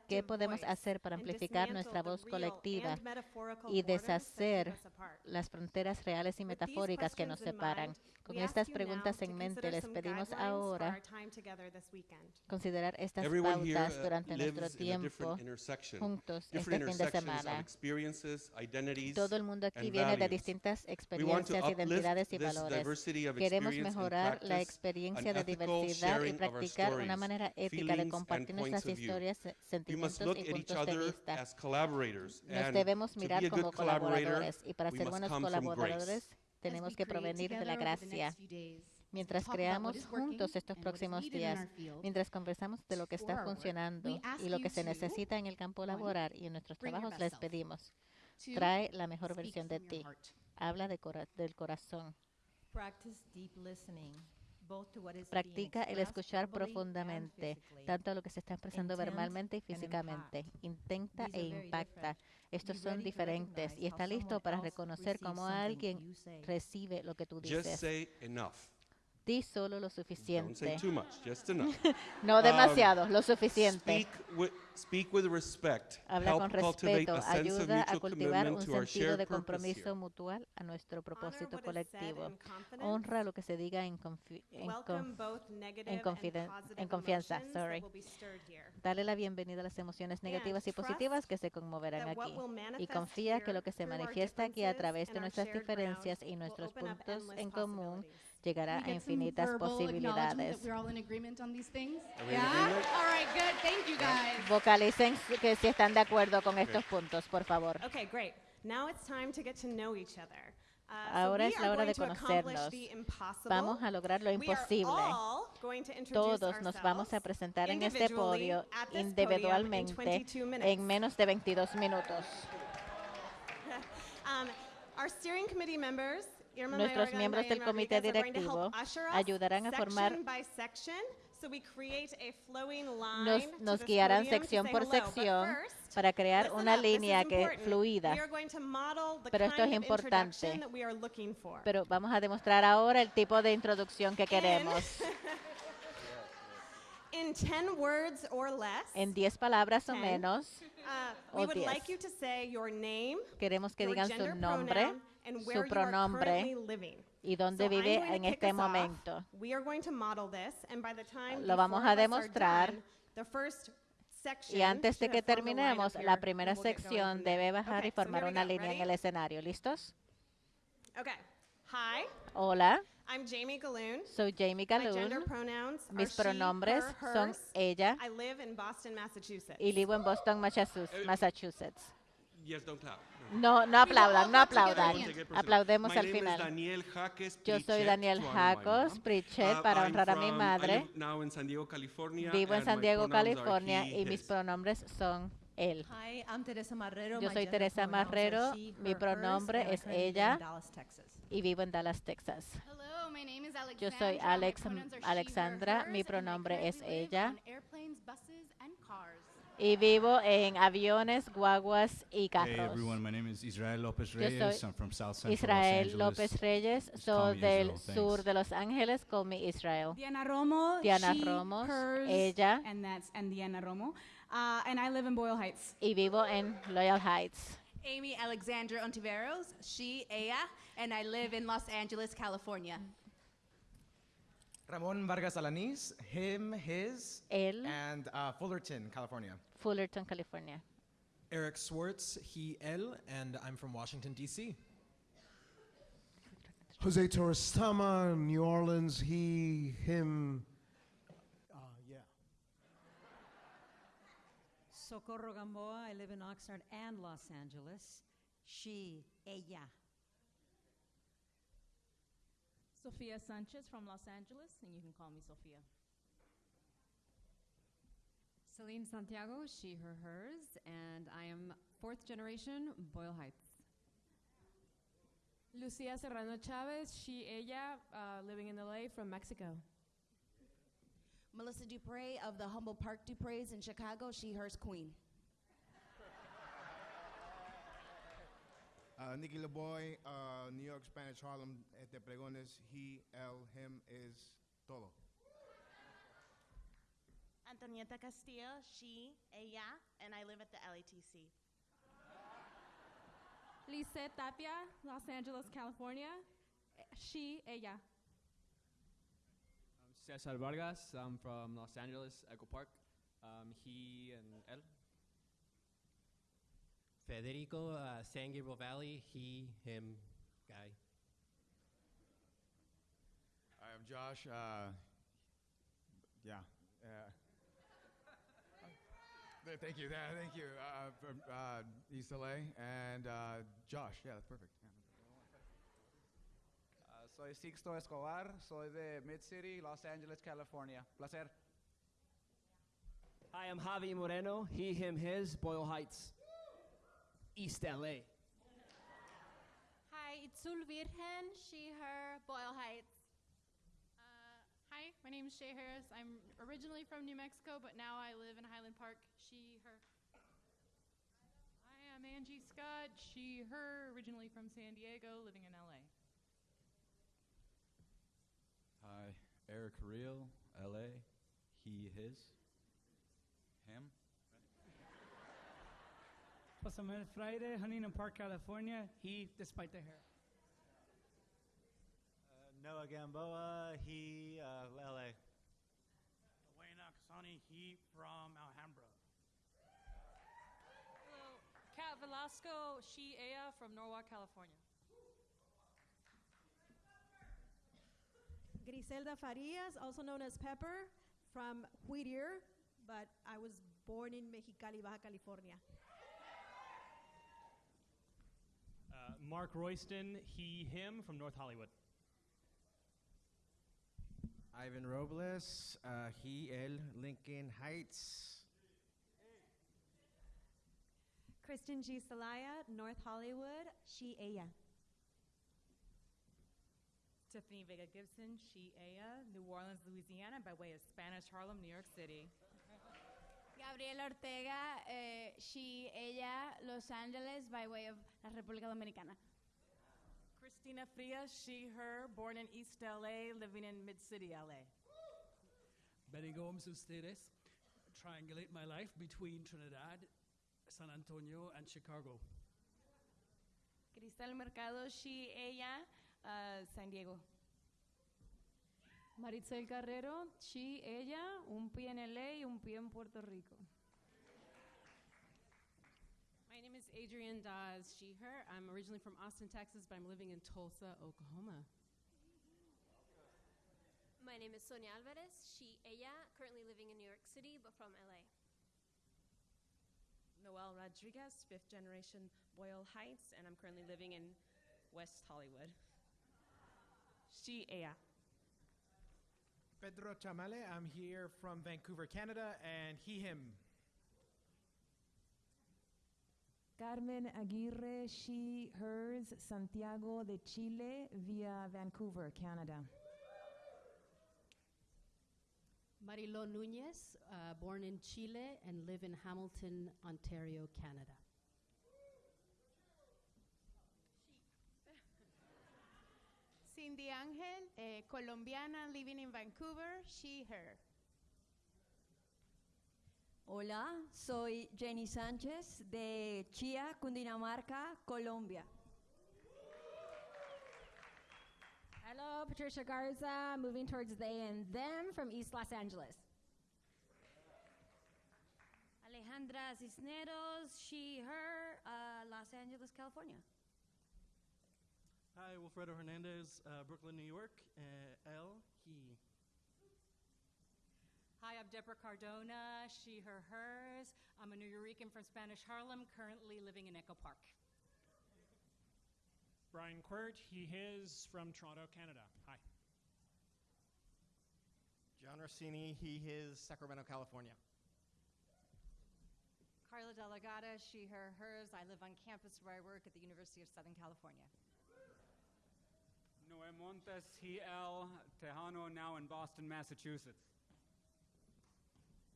S2: ¿Qué podemos hacer para amplificar nuestra voz colectiva y deshacer las fronteras reales y metafóricas que nos separan? Con estas
S7: you
S2: preguntas en mente, les pedimos ahora considerar estas pautas
S8: uh,
S2: durante nuestro tiempo juntos este fin de semana. Todo el mundo aquí viene de distintas experiencias, identidades y valores. Queremos mejorar la experiencia de diversidad y practicar una manera ética de compartir nuestras historias, sentimientos y puntos de vista. Nos debemos mirar como colaboradores y para ser buenos colaboradores tenemos que provenir de la gracia. Mientras creamos juntos estos próximos días, mientras conversamos de lo que está funcionando y lo que se necesita en el campo laboral y en nuestros trabajos, les pedimos, trae la mejor versión de ti, habla de cora- del corazón. Practica el escuchar profundamente, tanto a lo que se está expresando verbalmente y físicamente. Intenta e impacta. Estos son diferentes y está listo para reconocer cómo alguien recibe lo que tú
S8: Just
S2: dices. Di solo lo
S8: Don't say
S2: suficiente.
S8: too much, just enough. [laughs]
S2: No demasiado, lo suficiente.
S8: Speak with, speak with respect.
S2: Habla
S8: Help
S2: con respeto, ayuda a cultivar un sentido de compromiso
S8: here.
S2: mutual a nuestro propósito colectivo. Honra lo que se diga en, confi- en conf-
S7: positive
S2: en confianza, sorry.
S7: will be stirred here.
S2: Dale la bienvenida a las emociones negativas y positivas que se conmoverán aquí. Y confía que lo que se manifiesta aquí a través de nuestras diferencias y nuestros puntos en común. Llegará a infinitas posibilidades. Vocalicen que si están de acuerdo con estos puntos, por favor.
S7: Okay, great. Now it's time to get to know each other. Uh,
S2: Ahora es la hora de conocernos. Vamos a lograr lo imposible. Todos nos vamos a presentar en este podio individualmente
S7: 22 minutes.
S2: en menos de 22 minutos. [laughs]
S7: Um, our steering committee members,
S2: Nuestros miembros del comité directivo ayudarán a formar-
S7: section by section, so we create a flowing line
S2: Nos, nos guiarán sección por sección para crear una línea que fluida. Pero esto es importante. Pero vamos a demostrar ahora el tipo de introducción que queremos. [laughs]
S7: In 10 words or less,
S2: En 10 palabras o menos,
S7: uh,
S2: o
S7: we would
S2: 10.
S7: like you to say your name,
S2: queremos que digan su nombre,
S7: pronoun,
S2: su pronombre y dónde vive en este momento.
S7: We are going to model this, and by the time
S2: Lo vamos a demostrar. Y antes de que terminemos, la primera sección debe bajar
S7: Okay,
S2: y
S7: so
S2: formar una línea en el escenario. ¿Listos?
S7: Okay. Hi,
S2: Hola,
S7: I'm Jamie Galoon.
S2: soy Jamie
S7: are
S2: Mis
S7: she,
S2: pronombres
S7: her,
S2: son ella
S7: I live in Boston, Massachusetts.
S2: y vivo en Boston, Massachusetts. Massachusetts.
S8: Yes, don't clap.
S2: No, no aplaudan, no aplaudan. Aplaudemos al final. Yo soy Daniel Jacos
S8: Uh,
S2: para honrar a mi madre. Vivo en San Diego, California y mis pronombres son él. Yo soy Teresa Marrero, mi pronombre es ella. Y vivo en Dallas, Texas. Yo soy Alex- Alexandra. Mi pronombre es ella. Y vivo en aviones, guaguas y
S11: Hey
S2: carros.
S11: everyone, my name is Israel
S2: soy
S11: Reyes. I'm from South Central Los
S2: Israel
S11: Angeles.
S2: López Reyes, soy del
S11: Israel,
S2: sur de Los Ángeles, call me Israel.
S12: Diana Romo.
S2: Diana
S12: she,
S2: Romos,
S12: hers,
S2: ella.
S12: And that's and Diana Romo. Uh, and I live in Boyle Heights.
S2: Y vivo en Loyal Heights.
S13: Amy Alexandra Ontiveros, she, ella, and I live in Los Angeles, California.
S14: Ramon Vargas Alanis, him, his,
S2: Él,
S14: and uh, Fullerton, California.
S2: Fullerton, California.
S15: Eric Swartz, he, él, and I'm from Washington, D.C.
S16: Jose Torres Tama, New Orleans, he, him. Uh, yeah.
S17: Socorro Gamboa, I live in Oxnard and Los Angeles. She, ella.
S18: Sofia Sanchez from Los Angeles, and you can call me Sofia.
S19: Celine Santiago, she, her, hers, and I am fourth generation Boyle Heights.
S18: Lucia Serrano Chavez, she, ella, uh, living in LA from Mexico.
S1: Melissa Dupre of the Humble Park Dupre's in Chicago, she, hers, queen.
S20: Uh, Nicky LeBoy, uh, New York Spanish Harlem, este pregones, he, él, him is todo.
S21: Antonieta Castillo, she, ella, and I live at the LATC.
S22: Lisette Tapia, Los Angeles, California. Eh, She, ella.
S23: I'm Cesar Vargas, I'm from Los Angeles, Echo Park. Um, he and él.
S24: Federico, uh, San Gabriel Valley, he, him, guy.
S25: Hi, I'm Josh. Uh, yeah. Uh, [laughs] thank you. th- thank you. Uh, from uh, East LA. And uh, Josh. Yeah, that's perfect. Yeah.
S26: Ah, soy Sixto Escobar, soy de Mid City, Los Angeles, California. Placer.
S27: Hi, I'm Javi Moreno. He, him, his, Boyle Heights, East LA.
S28: Hi, Itzul Virgen, she, her, Boyle Heights.
S29: Uh, hi, my name is Shay Harris. I'm originally from New Mexico, but now I live in Highland Park. She, her. Hi, I am Angie Scott. She, her, originally from San Diego, living in LA.
S30: Hi, Eric Real, LA. He, his. Him.
S31: Jose Manuel Friday, Huntington Park, California. He, despite the hair.
S14: Noah Gamboa, he, uh, LA.
S32: Wayne Akasani, he from Alhambra.
S22: Hello, Kat Velasco, she, ella, from Norwalk, California.
S33: Griselda Farias, also known as Pepper, from Whittier, but I was born in Mexicali, Baja California.
S34: Uh, Mark Royston, he, him from North Hollywood.
S35: Ivan Robles, uh, he, él, Lincoln Heights.
S36: Kristen G. Salaya, North Hollywood, she, ella.
S37: Tiffany Vega Gibson, she, ella, New Orleans, Louisiana, by way of Spanish Harlem, New York City.
S1: Gabriela Ortega, eh, she, ella, Los Angeles, by way of la República Dominicana.
S37: Christina Frias, she, her, born in East LA, living in Mid City, LA.
S38: Benny Gomes Ustedes, triangulate my life between Trinidad, San Antonio, and Chicago.
S37: Cristal Mercado, she, ella, uh, San Diego.
S22: Maritzel Carrero, she, ella, un pie en LA y un pie en Puerto Rico.
S10: My name is Adrienne Dawes, she, her. I'm originally from Austin, Texas, but I'm living in Tulsa, Oklahoma.
S39: My name is Sonia Alvarez, she, ella, currently living in New York City, but from LA.
S37: Noel Rodriguez, fifth generation Boyle Heights, and I'm currently living in West Hollywood. She, ella.
S35: Pedro Chamale, I'm here from Vancouver, Canada, and he, him.
S40: Carmen Aguirre, she, hers, Santiago de Chile, via Vancouver, Canada.
S41: Marilo Nunez, uh, born in Chile and live in Hamilton, Ontario, Canada.
S42: Cindy Angel, eh, colombiana, living in Vancouver, she, her.
S43: Hola, soy Jenny Sánchez de Chía, Cundinamarca, Colombia.
S41: Hello, Patricia Garza, moving towards they and them from East Los Angeles.
S44: Alejandra Cisneros, she, her, uh, Los Angeles, California.
S45: Hi, Wilfredo Hernandez, uh, Brooklyn, New York. Uh, L, he.
S37: Hi, I'm Deborah Cardona, she, her, hers. I'm a New Yorican from Spanish Harlem, currently living in Echo Park.
S34: Brian Quirt, he, his from Toronto, Canada. Hi.
S14: John Rossini, he, his, Sacramento, California.
S46: Carla Delegata, she, her, hers. I live on campus where I work at the University of Southern California.
S47: Noé Montes, he, el, Tejano, now in Boston, Massachusetts.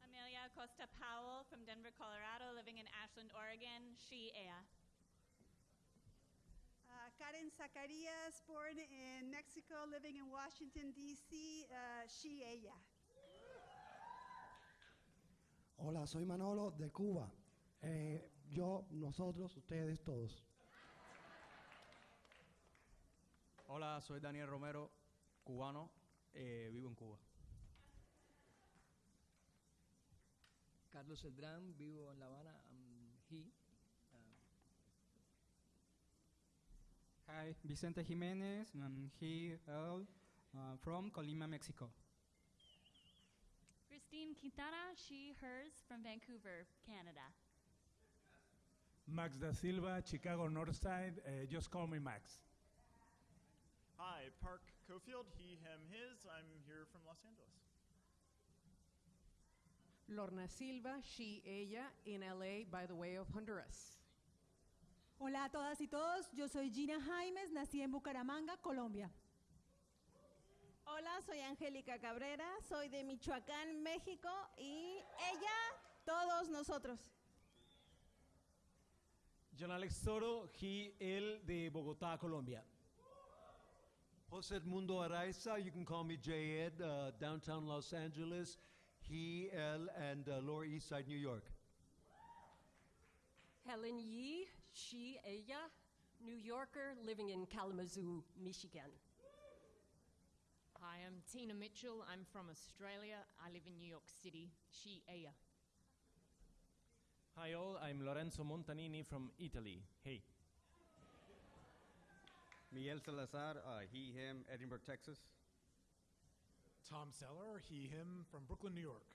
S39: Amelia Costa Powell from Denver, Colorado, living in Ashland, Oregon. She, ella.
S48: Uh, Karen Zacarías, born in Mexico, living in Washington, D.C., uh, she, ella.
S49: Hola, soy Manolo de Cuba. Eh, yo, nosotros, ustedes, todos.
S50: Hola, soy Daniel Romero, cubano, eh, vivo en Cuba.
S51: Carlos Eldrán, vivo en La Habana. I'm he. Um,
S52: Hi, Vicente Jimenez, I'm he, L, uh, from Colima, Mexico.
S39: Christine Quintana, she, hers, from Vancouver, Canada.
S53: Max da Silva, Chicago Northside. Uh, just call me Max.
S54: Hi, Park Cofield, he, him, his. I'm here from Los Angeles.
S10: Lorna Silva, she, ella, in LA by the way of Honduras.
S55: Hola a todas y todos, yo soy Gina Jaimes, nací en Bucaramanga, Colombia.
S56: Hola, soy Angélica Cabrera, soy de Michoacán, México y ella, todos nosotros.
S57: John Alex Toro, he, él de Bogotá, Colombia.
S58: Jose Edmundo Araiza, you can call me J. Ed, uh, downtown Los Angeles. He, El, and uh, Lower East Side, New York.
S59: Helen Yee, she, ella, New Yorker living in Kalamazoo, Michigan.
S37: Hi, I'm Tina Mitchell. I'm from Australia. I live in New York City. She, ella.
S60: Hi all, I'm Lorenzo Montanini from Italy. Hey.
S61: Miguel Salazar, uh, he, him, Edinburgh, Texas.
S62: Tom Seller, he, him, from Brooklyn, New York.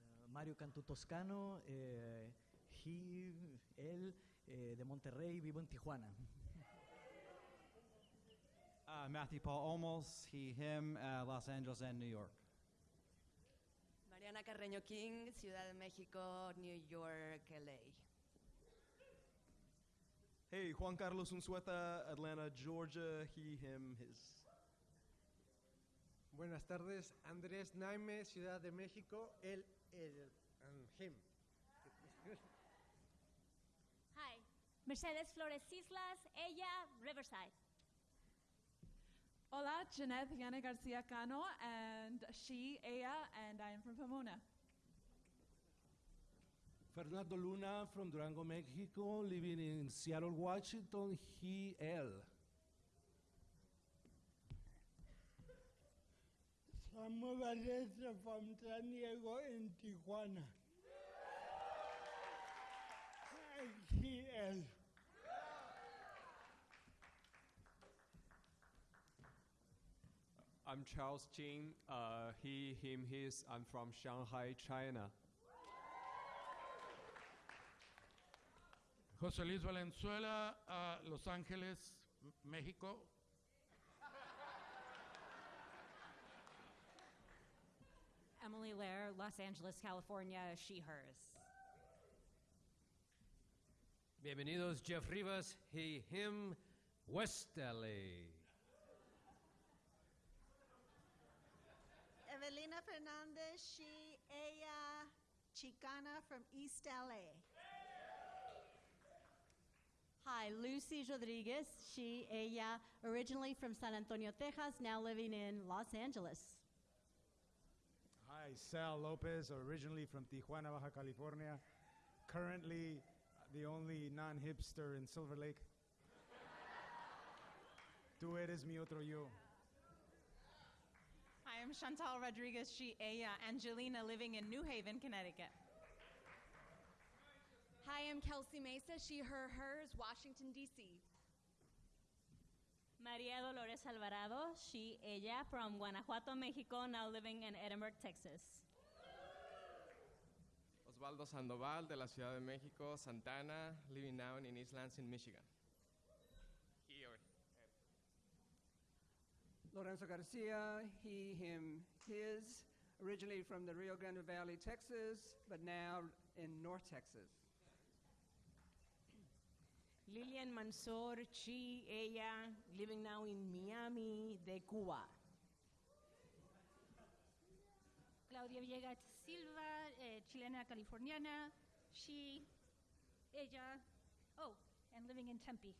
S63: Uh, Mario Cantu Toscano, eh, he, él, eh, de Monterrey, vivo en Tijuana. [laughs]
S50: Uh, Matthew Paul Olmos, he, him, uh, Los Angeles and New York.
S64: Mariana Carreño King, Ciudad de México, New York, LA.
S65: Hey, Juan Carlos Unzueta, Atlanta, Georgia, he, him, his.
S66: Buenas tardes, Andrés Naime, Ciudad de México, él, él, and him.
S39: Hi, Mercedes Flores Islas, ella, Riverside.
S3: Hola, Jeanette Yana Garcia Cano, and she, ella, and I am from Pomona.
S67: Fernando Luna from Durango, Mexico, living in Seattle, Washington, he, él.
S68: Samuel Valencia from San Diego en Tijuana. He, él.
S69: I'm Charles Jin. Uh, he, him, his. I'm from Shanghai, China.
S5: José Luis Valenzuela, uh, Los Ángeles, México.
S70: Emily Lair, Los Angeles, California, she, hers.
S71: Bienvenidos, Jeff Rivas, he, him, West LA.
S72: Evelina Fernandez, she, ella, Chicana from East LA.
S41: Hi, Lucy Rodriguez, she, ella, originally from San Antonio, Texas, now living in Los Angeles.
S47: Hi, Sal Lopez, originally from Tijuana, Baja California, currently uh, the only non hipster in Silver Lake. Tú eres mi otro yo.
S73: Hi, I'm Chantal Rodriguez, she, ella, Angelina, living in New Haven, Connecticut.
S74: Hi, I'm Kelsey Mesa, she, her, hers, Washington, D.C.
S39: María Dolores Alvarado, she, ella, from Guanajuato, Mexico, now living in Edinburgh, Texas.
S45: Osvaldo Sandoval de la Ciudad de México, Santana, living now in East Lansing, Michigan. He or
S75: Lorenzo Garcia, he, him, his, originally from the Rio Grande Valley, Texas, but now in North Texas.
S76: Lilian Mansour, she, ella, living now in Miami, de Cuba.
S39: Claudia Villegas Silva, eh, chilena californiana. She, ella, oh, and living in Tempe.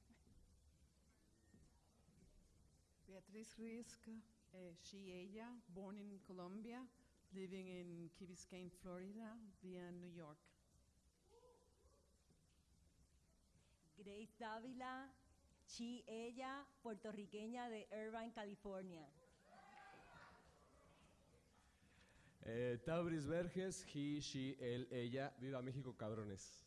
S10: Beatriz Risk, eh, she, ella, born in Colombia, living in Key Biscayne, Florida, via New York.
S43: Grace Dávila, she, ella, puertorriqueña de Irvine, California.
S77: Eh, Tabris Verges, he, she, él, ella, viva México, cabrones.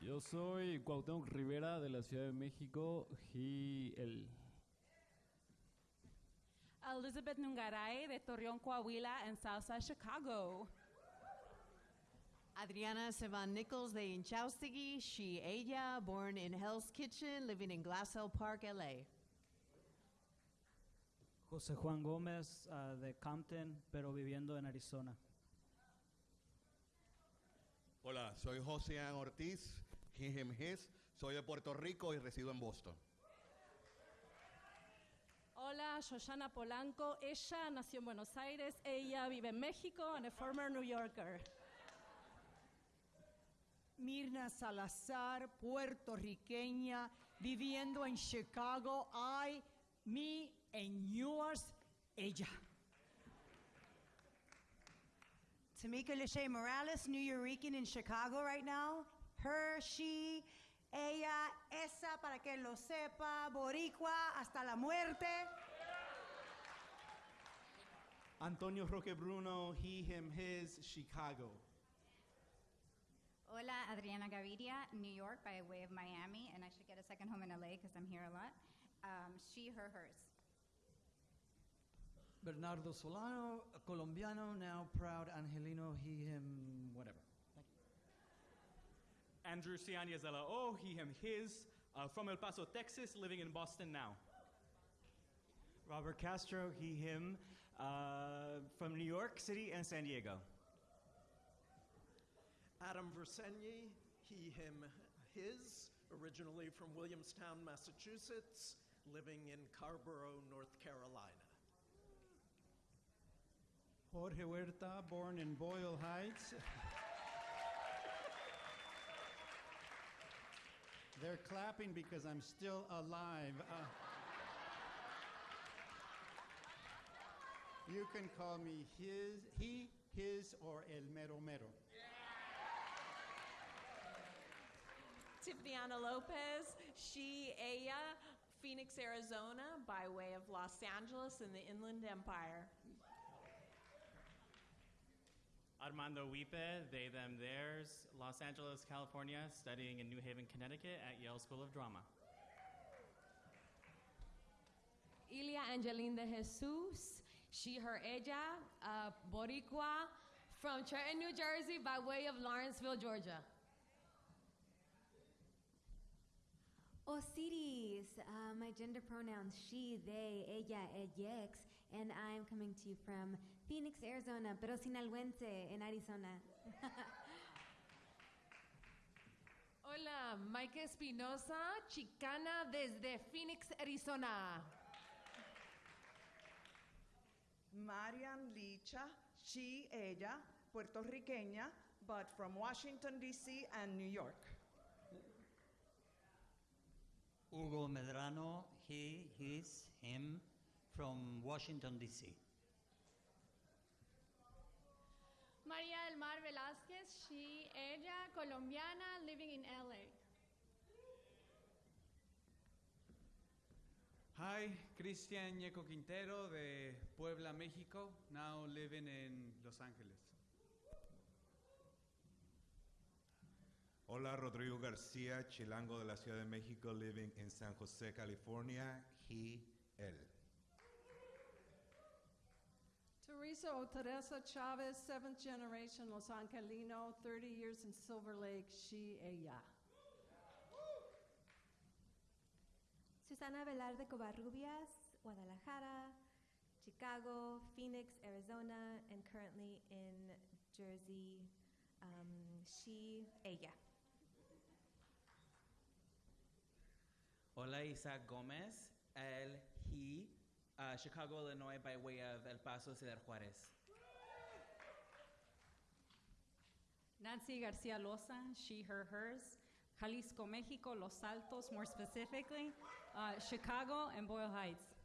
S78: Yo soy Cuauhtémoc Rivera de la Ciudad de México, he, él.
S22: Elizabeth Nungaray de Torreón, Coahuila, and Southside Chicago.
S41: Adriana Sevan Nichols de Inchaustigui, she, ella, born in Hell's Kitchen, living in Glassell Park, LA.
S79: José Juan Gómez ah, de Compton, pero viviendo en Arizona.
S20: Hola, soy José Ortiz, he, him, his. Soy de Puerto Rico y resido en Boston.
S22: Hola, Shoshana Polanco. Ella nació en Buenos Aires. Ella vive en México and a former New Yorker.
S80: Mirna Salazar, puertorriqueña, viviendo en Chicago. I, me, and yours, ella.
S55: Tamika Lachey Morales, New Yorican in Chicago right now. Her, she, ella, esa, para que lo sepa, boricua, hasta la muerte.
S81: Antonio Roque Bruno, he, him, his, Chicago.
S9: Hola, Adriana Gaviria, New York by way of Miami, and I should get a second home in LA because I'm here a lot. Um, she, her, hers.
S50: Bernardo Solano, a colombiano, now proud Angelino, he, him, whatever. Thank you.
S82: Andrew Cianiazella, oh, he, him, his, uh, from El Paso, Texas, living in Boston now.
S83: Robert Castro, he, him, uh, from New York City and San Diego.
S45: Adam Versenyi, he, him, his, originally from Williamstown, Massachusetts, living in Carborough, North Carolina.
S47: Jorge Huerta, born in Boyle Heights. They're clapping because I'm still alive. Uh, you can call me his, he, his, or el mero mero.
S3: Tiffanyana Lopez, she, ella, Phoenix, Arizona, by way of Los Angeles and the Inland Empire.
S84: Armando Wipe, they, them, theirs, Los Angeles, California, studying in New Haven, Connecticut at Yale School of Drama.
S3: Ilia Angelina de Jesus, she, her, ella, uh, Boricua, from Trenton, New Jersey, by way of Lawrenceville, Georgia.
S85: Osiris, uh, my gender pronouns she, they, ella, ellex, and I'm coming to you from Phoenix, Arizona, pero sinaloense in Arizona. [laughs]
S3: Hola, Mike Espinosa, chicana desde Phoenix, Arizona.
S40: Marian Licha, she, ella, puertorriqueña, but from Washington, D.C. and New York.
S86: Hugo Medrano, he, his, him, from Washington, D.C.
S87: María del Mar Velázquez, she, ella, colombiana, living in LA.
S88: Hi, Cristian Ñeco Quintero de Puebla, México, now living in Los Angeles.
S87: Hola, Rodrigo García, chilango de la Ciudad de México, living in San Jose, California. He, él.
S89: Teresa o Teresa Chavez, seventh generation Los Angelino, 30 years in Silver Lake, she, ella.
S85: Susana Velarde Covarrubias, Guadalajara, Chicago, Phoenix, Arizona, and currently in Jersey, um, she, ella.
S88: Hola, Isaac Gómez, él, he,
S90: uh, Chicago, Illinois, by way of El Paso, Ciudad Juarez.
S22: Nancy Garcia Loza, she, her, hers. Jalisco, Mexico, Los Altos, more specifically. Uh, Chicago and Boyle Heights.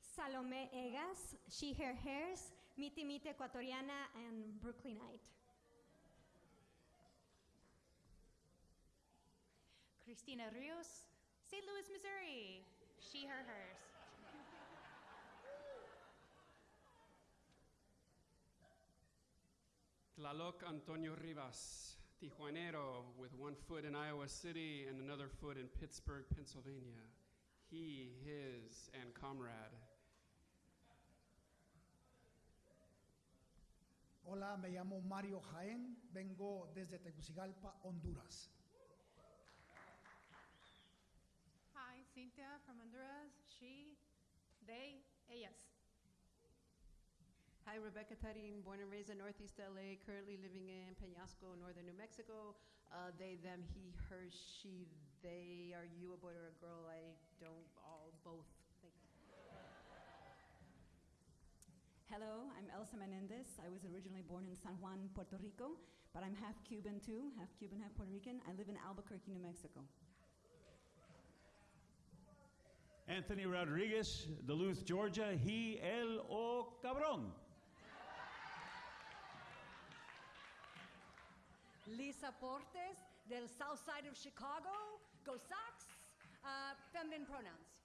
S85: Salome Egas, she, her, hers, Miti Miti Ecuatoriana, and Brooklynite.
S39: Christina Rios, St. Louis, Missouri. She, her, hers.
S91: Tlaloc Antonio Rivas, Tijuanero, with one foot in Iowa City and another foot in Pittsburgh, Pennsylvania. He, his, and comrade.
S92: Hola, me llamo Mario Jaén, vengo desde Tegucigalpa, Honduras.
S40: Hi, Cynthia from Honduras. She, they, ellas.
S10: Hi, Rebecca Tarin, born and raised in Northeast LA, currently living in Peñasco, northern New Mexico. Uh, they, them, he, her, she, they. Are you a boy or a girl? I don't, all, both. Thank you.
S22: Hello, I'm Elsa Menendez. I was originally born in San Juan, Puerto Rico, but I'm half Cuban too, half Cuban, half Puerto Rican. I live in Albuquerque, New Mexico.
S47: Anthony Rodriguez, Duluth, Georgia. He, él o cabrón.
S93: Lisa Portes, del south side of Chicago. Go Sox. Uh, feminine pronouns.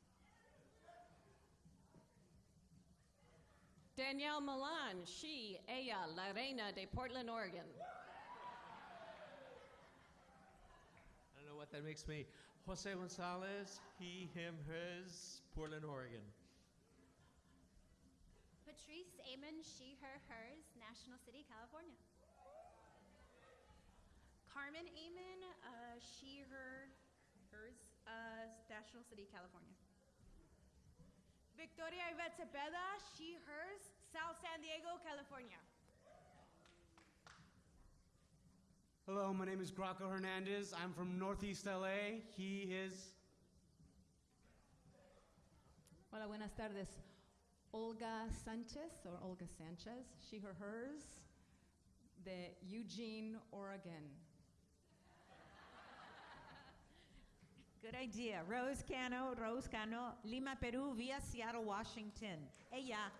S94: Danielle Milan, she, ella, la reina de Portland, Oregon.
S49: I don't know what that makes me. Jose Gonzalez, he, him, hers, Portland, Oregon.
S39: Patrice Amon, she, her, hers, National City, California. Carmen Amon, uh, she, her, hers, uh, National City, California.
S93: Victoria Yvette Cepeda, she, hers, South San Diego, California.
S10: Hello, my name is Graco Hernandez. I'm from Northeast LA. He, is.
S22: Hola, buenas tardes. Olga Sanchez, or Olga Sanchez, she, her, hers, the Eugene, Oregon.
S2: Good idea. Rose Cano, Rose Cano, Lima, Peru, via Seattle, Washington. Ella.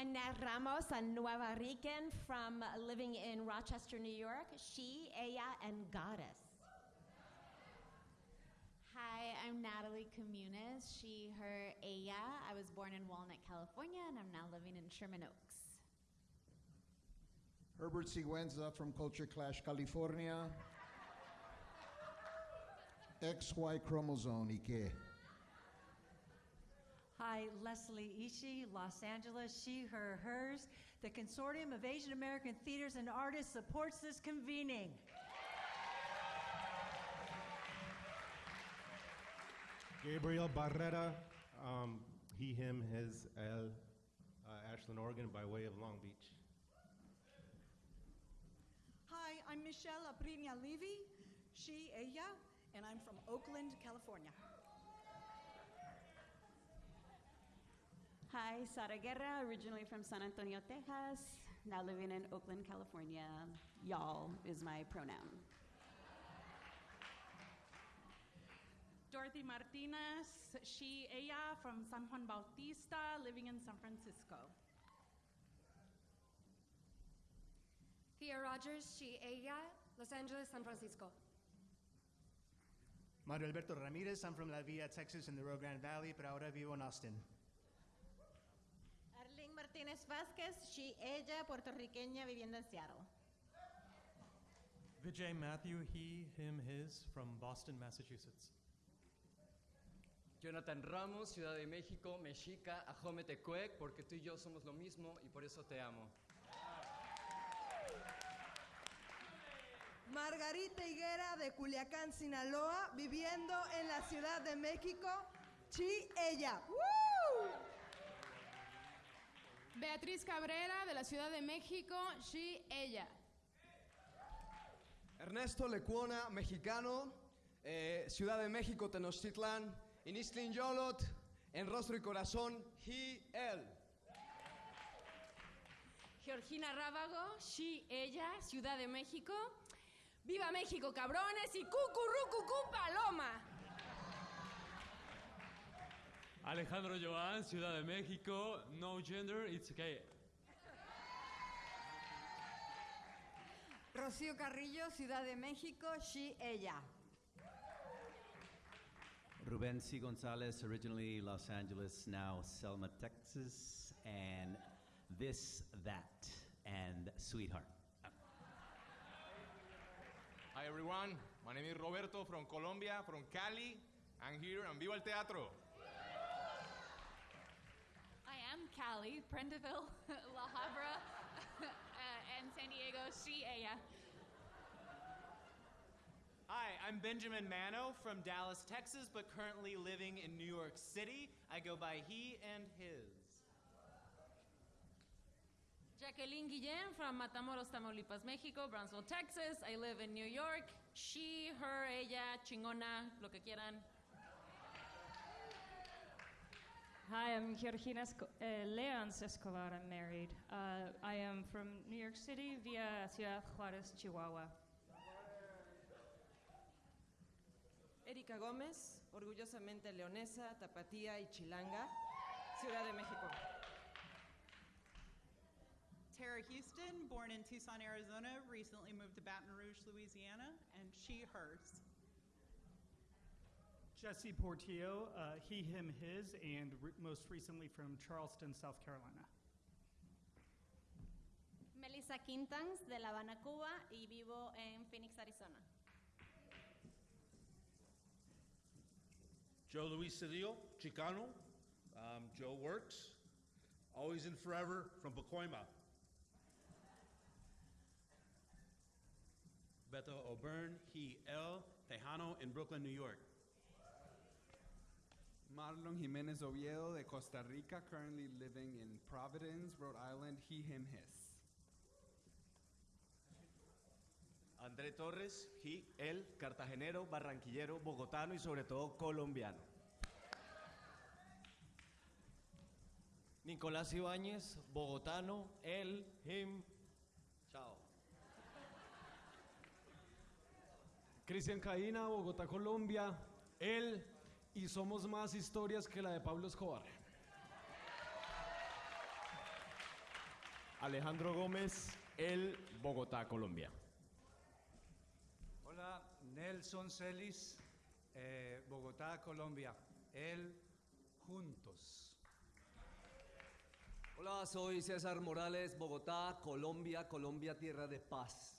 S3: Annette Ramos, a Nueva Rican from living in Rochester, New York. She, ella, and goddess.
S39: Hi, I'm Natalie Comunes, she, her, ella. I was born in Walnut, California, and I'm now living in Sherman Oaks.
S49: Herbert Siguenza from Culture Clash, California. XY chromosome, ¿y qué?
S93: Hi, Leslie Ishii, Los Angeles, she, her, hers. The Consortium of Asian American Theaters and Artists supports this convening.
S95: Gabriel Barrera, um, he, him, his, el, uh, Ashland, Oregon, by way of Long Beach.
S96: Hi, I'm Michelle Aprinia Levy, she, ella, and I'm from Oakland, California.
S41: Hi, Sara Guerra, originally from San Antonio, Texas, now living in Oakland, California. Y'all is my pronoun.
S40: Dorothy Martinez, she, ella, from San Juan Bautista, living in San Francisco.
S97: Thea Rogers, she, ella, Los Angeles, San Francisco.
S10: Mario Alberto Ramirez, I'm from La Villa, Texas, in the Rio Grande Valley, pero ahora vivo en Austin.
S2: Martínez Vázquez, she, ella, puertorriqueña, viviendo en Seattle.
S98: Vijay Matthew, he, him, his, from Boston, Massachusetts.
S99: Jonathan Ramos, Ciudad de México, Mexica, Ajome Tecuec, porque tú y yo somos lo mismo y por eso te amo.
S55: Margarita Higuera de Culiacán, Sinaloa, viviendo en la Ciudad de México. Chi, ella. ¡Woo!
S40: Beatriz Cabrera, de la Ciudad de México, she, ella.
S45: Ernesto Lecuona, mexicano, eh, Ciudad de México, Tenochtitlán, en Istlin Yolot, en Rostro y Corazón, he, él.
S22: Georgina Rábago, she, ella, Ciudad de México. ¡Viva México, cabrones! Y cucurrucucú paloma.
S100: Alejandro Joan, Ciudad de México. No gender, it's okay.
S101: Rocío Carrillo, Ciudad de México, she, ella.
S86: Ruben C. Gonzalez, originally Los Angeles, now Selma, Texas, and this, that, and sweetheart.
S102: Hi everyone, my name is Roberto from Colombia, from Cali. I'm here and viva el teatro.
S103: I am Prendeville, [laughs] La Habra, [laughs] uh, and San Diego, she, ella.
S84: Hi, I'm Benjamin Mano from Dallas, Texas, but currently living in New York City. I go by he and his.
S22: Jacqueline Guillen from Matamoros, Tamaulipas, México, Brownsville, Texas. I live in New York. She, her, ella, chingona, lo que quieran.
S104: Hi, I'm Georgina Esco- uh, Leons Escobar. I'm married. Uh, I am from New York City via Ciudad Juárez, Chihuahua.
S105: Erika Gómez, orgullosamente leonesa, tapatía y chilanga, Ciudad de México.
S106: Tara Houston, born in Tucson, Arizona, recently moved to Baton Rouge, Louisiana, and she, hers.
S107: Jesse Portillo, uh, he, him, his, and re- most recently from Charleston, South Carolina.
S108: Melissa Quintans de La Habana, Cuba y vivo en Phoenix, Arizona.
S109: Joe Luis Cedillo, Chicano. Um, Joe Works. Always and forever from Pacoima.
S110: Beto O'Byrne, he, El, Tejano in Brooklyn, New York.
S26: Marlon Jimenez Oviedo de Costa Rica, currently living in Providence, Rhode Island, he, him, his.
S111: André Torres, he, él, cartagenero, barranquillero, bogotano y sobre todo colombiano.
S45: Nicolás Ibáñez, bogotano, él, him. Chao.
S112: Cristian Caína, Bogotá, Colombia. Él y somos más historias que la de Pablo Escobar.
S45: Alejandro Gómez, él, Bogotá, Colombia.
S47: Hola, Nelson Celis, eh, Bogotá, Colombia. Él, juntos.
S45: Hola, soy César Morales, Bogotá, Colombia, Colombia, tierra de paz.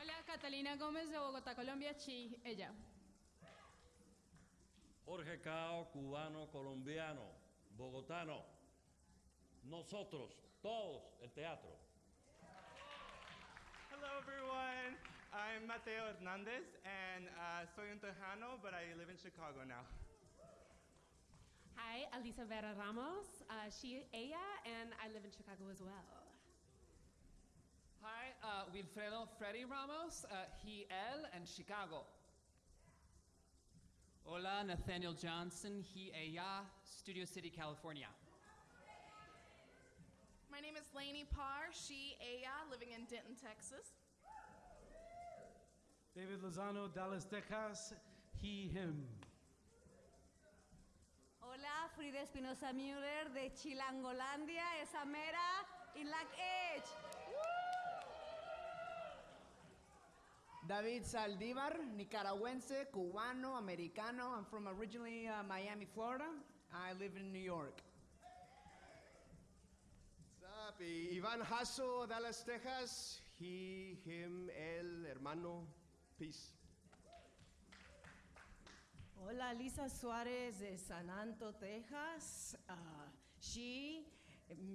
S22: Hola, Catalina Gómez de Bogotá, Colombia, chi, ella.
S100: Jorge Cao, cubano, colombiano, bogotano. Nosotros, todos, el teatro.
S113: Hello, everyone. I'm Mateo Hernandez, and uh, soy un Tejano, but I live in Chicago now.
S22: Hi, Alisa Vera Ramos, uh, she, ella, and I live in Chicago as well.
S114: Hi, uh, Wilfredo Freddy Ramos, uh, he, él, and Chicago.
S115: Hola, Nathaniel Johnson, he, ella, Studio City, California.
S116: My name is Lainey Parr, she, ella, living in Denton, Texas.
S107: David Lozano, Dallas, Texas. He, him.
S101: Hola, Frida Espinosa Müller de Chilangolandia, esa mera, in Lac Edge.
S117: David Saldívar, nicaragüense, cubano, americano. I'm from originally uh, Miami, Florida. I live in New York.
S45: What's up? Iván Jasso, Dallas, Texas. He, him, él, hermano. Peace.
S118: Hola, Lisa Suárez de San Anto, Texas. Uh, she,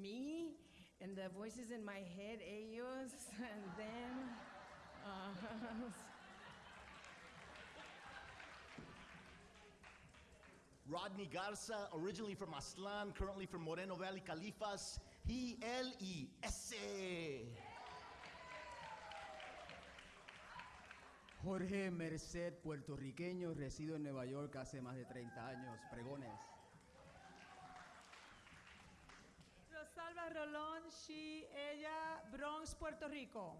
S118: me, and the voices in my head, ellos, and them. Uh,
S119: Rodney Garza, originally from Aztlán, currently from Moreno Valley, Califas. He, él y ese.
S120: Jorge Merced, puertorriqueño, resido en Nueva York hace más de 30 años. Pregones.
S40: Rosalba Rolón, she, ella, Bronx, Puerto Rico.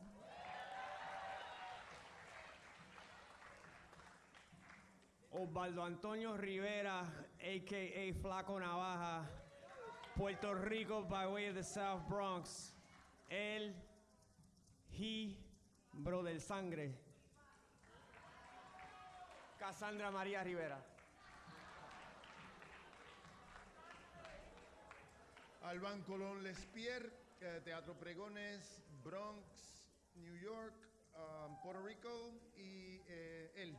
S45: Osvaldo Antonio Rivera, aka Flaco Navaja, Puerto Rico by way of the South Bronx. Él, he, bro del sangre. Cassandra María Rivera.
S20: Alban Colón Lespierre, eh, Teatro Pregones, Bronx, New York, um, Puerto Rico y eh, él.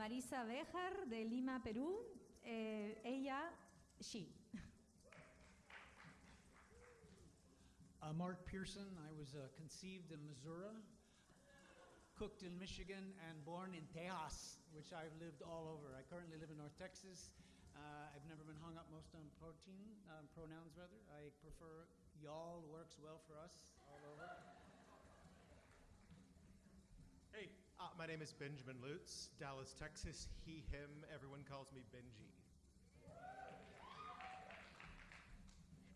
S85: Marisa Béjar de Lima, Perú. Eh, ella, she.
S47: Uh, Mark Pearson, I was uh, conceived in Missouri, cooked in Michigan, and born in Tejas, which I've lived all over. I currently live in North Texas. Uh, I've never been hung up most on protein, um, pronouns rather. I prefer y'all works well for us all over.
S121: Hey, uh, my name is Benjamin Lutz, Dallas, Texas. He, him, everyone calls me Benji.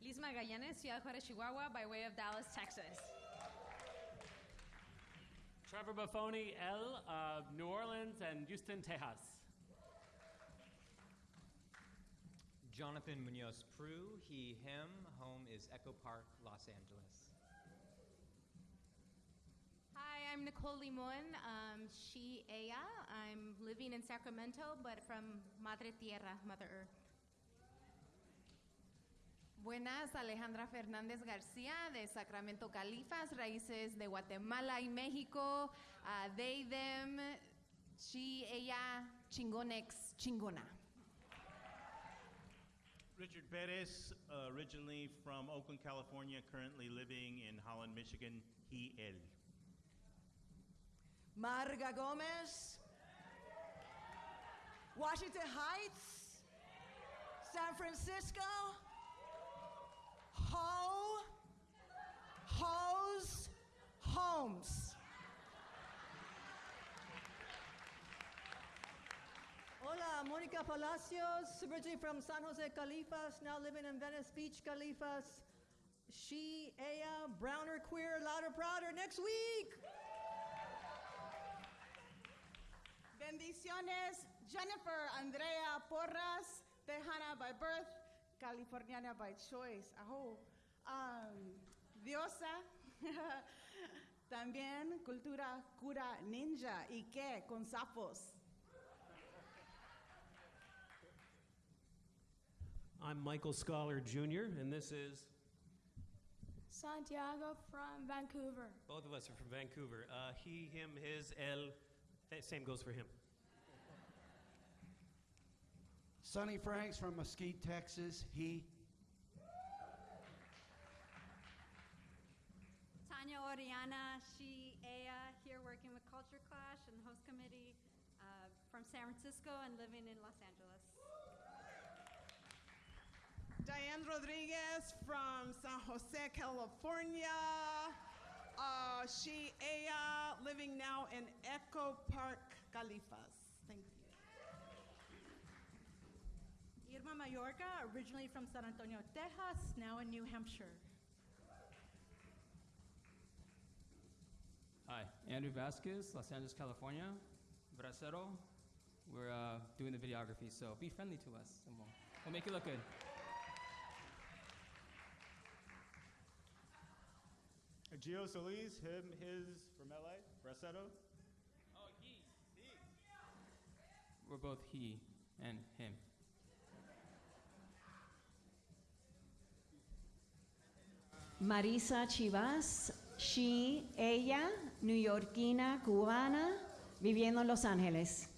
S3: Liz Magallanes, Ciudad Juárez, Chihuahua, by way of Dallas, Texas.
S122: Trevor Buffoni, L, uh, New Orleans, and Houston, Texas.
S86: Jonathan Munoz Prue, he, him. Home is Echo Park, Los Angeles.
S22: Hi, I'm Nicole Limon. Um, she, ella. I'm living in Sacramento, but from Madre Tierra, Mother Earth.
S123: Buenas, Alejandra Fernández García de Sacramento, Califas, raíces de Guatemala y México. Uh, they, them, she, ella, chingonex, chingona.
S124: Richard Perez, uh, originally from Oakland, California, currently living in Holland, Michigan. He, él.
S40: Marga Gomez, Washington Heights, San Francisco, Ho, Hose, Homes.
S55: Hola, Mónica Palacios, originally from San Jose Califas, now living in Venice Beach Califas. She, ella, browner, queer, louder, prouder, next week.
S40: Bendiciones, Jennifer Andrea Porras, Tejana by birth, Californiana by choice. Ajo. Um, diosa. [laughs] También cultura cura ninja. ¿Y qué? Con sapos.
S84: I'm Michael Scholar Jr., and this is.
S125: Santiago from Vancouver.
S84: Both of us are from Vancouver. Uh, he, him, his, el. Same goes for him.
S47: Sonny Franks from Mesquite, Texas. He.
S85: Tanya Oriana, she, ella, here working with Culture Clash and host committee uh, from San Francisco and living in Los Angeles.
S40: Diane Rodriguez from San Jose, California. Uh, she, ella, living now in Echo Park, Califas. Thank you.
S55: Irma Mayorga, originally from San Antonio, Texas, now in New Hampshire.
S126: Hi, Andrew Vasquez, Los Angeles, California. Bracero. We're uh, doing the videography, so be friendly to us, and we'll, we'll make it look good.
S127: Gio Solis, him, his, from LA, Braceto.
S126: Oh, he, he. We're both he and him.
S41: Marisa Chivas, she, ella, neoyorquina, cubana, viviendo en Los Ángeles.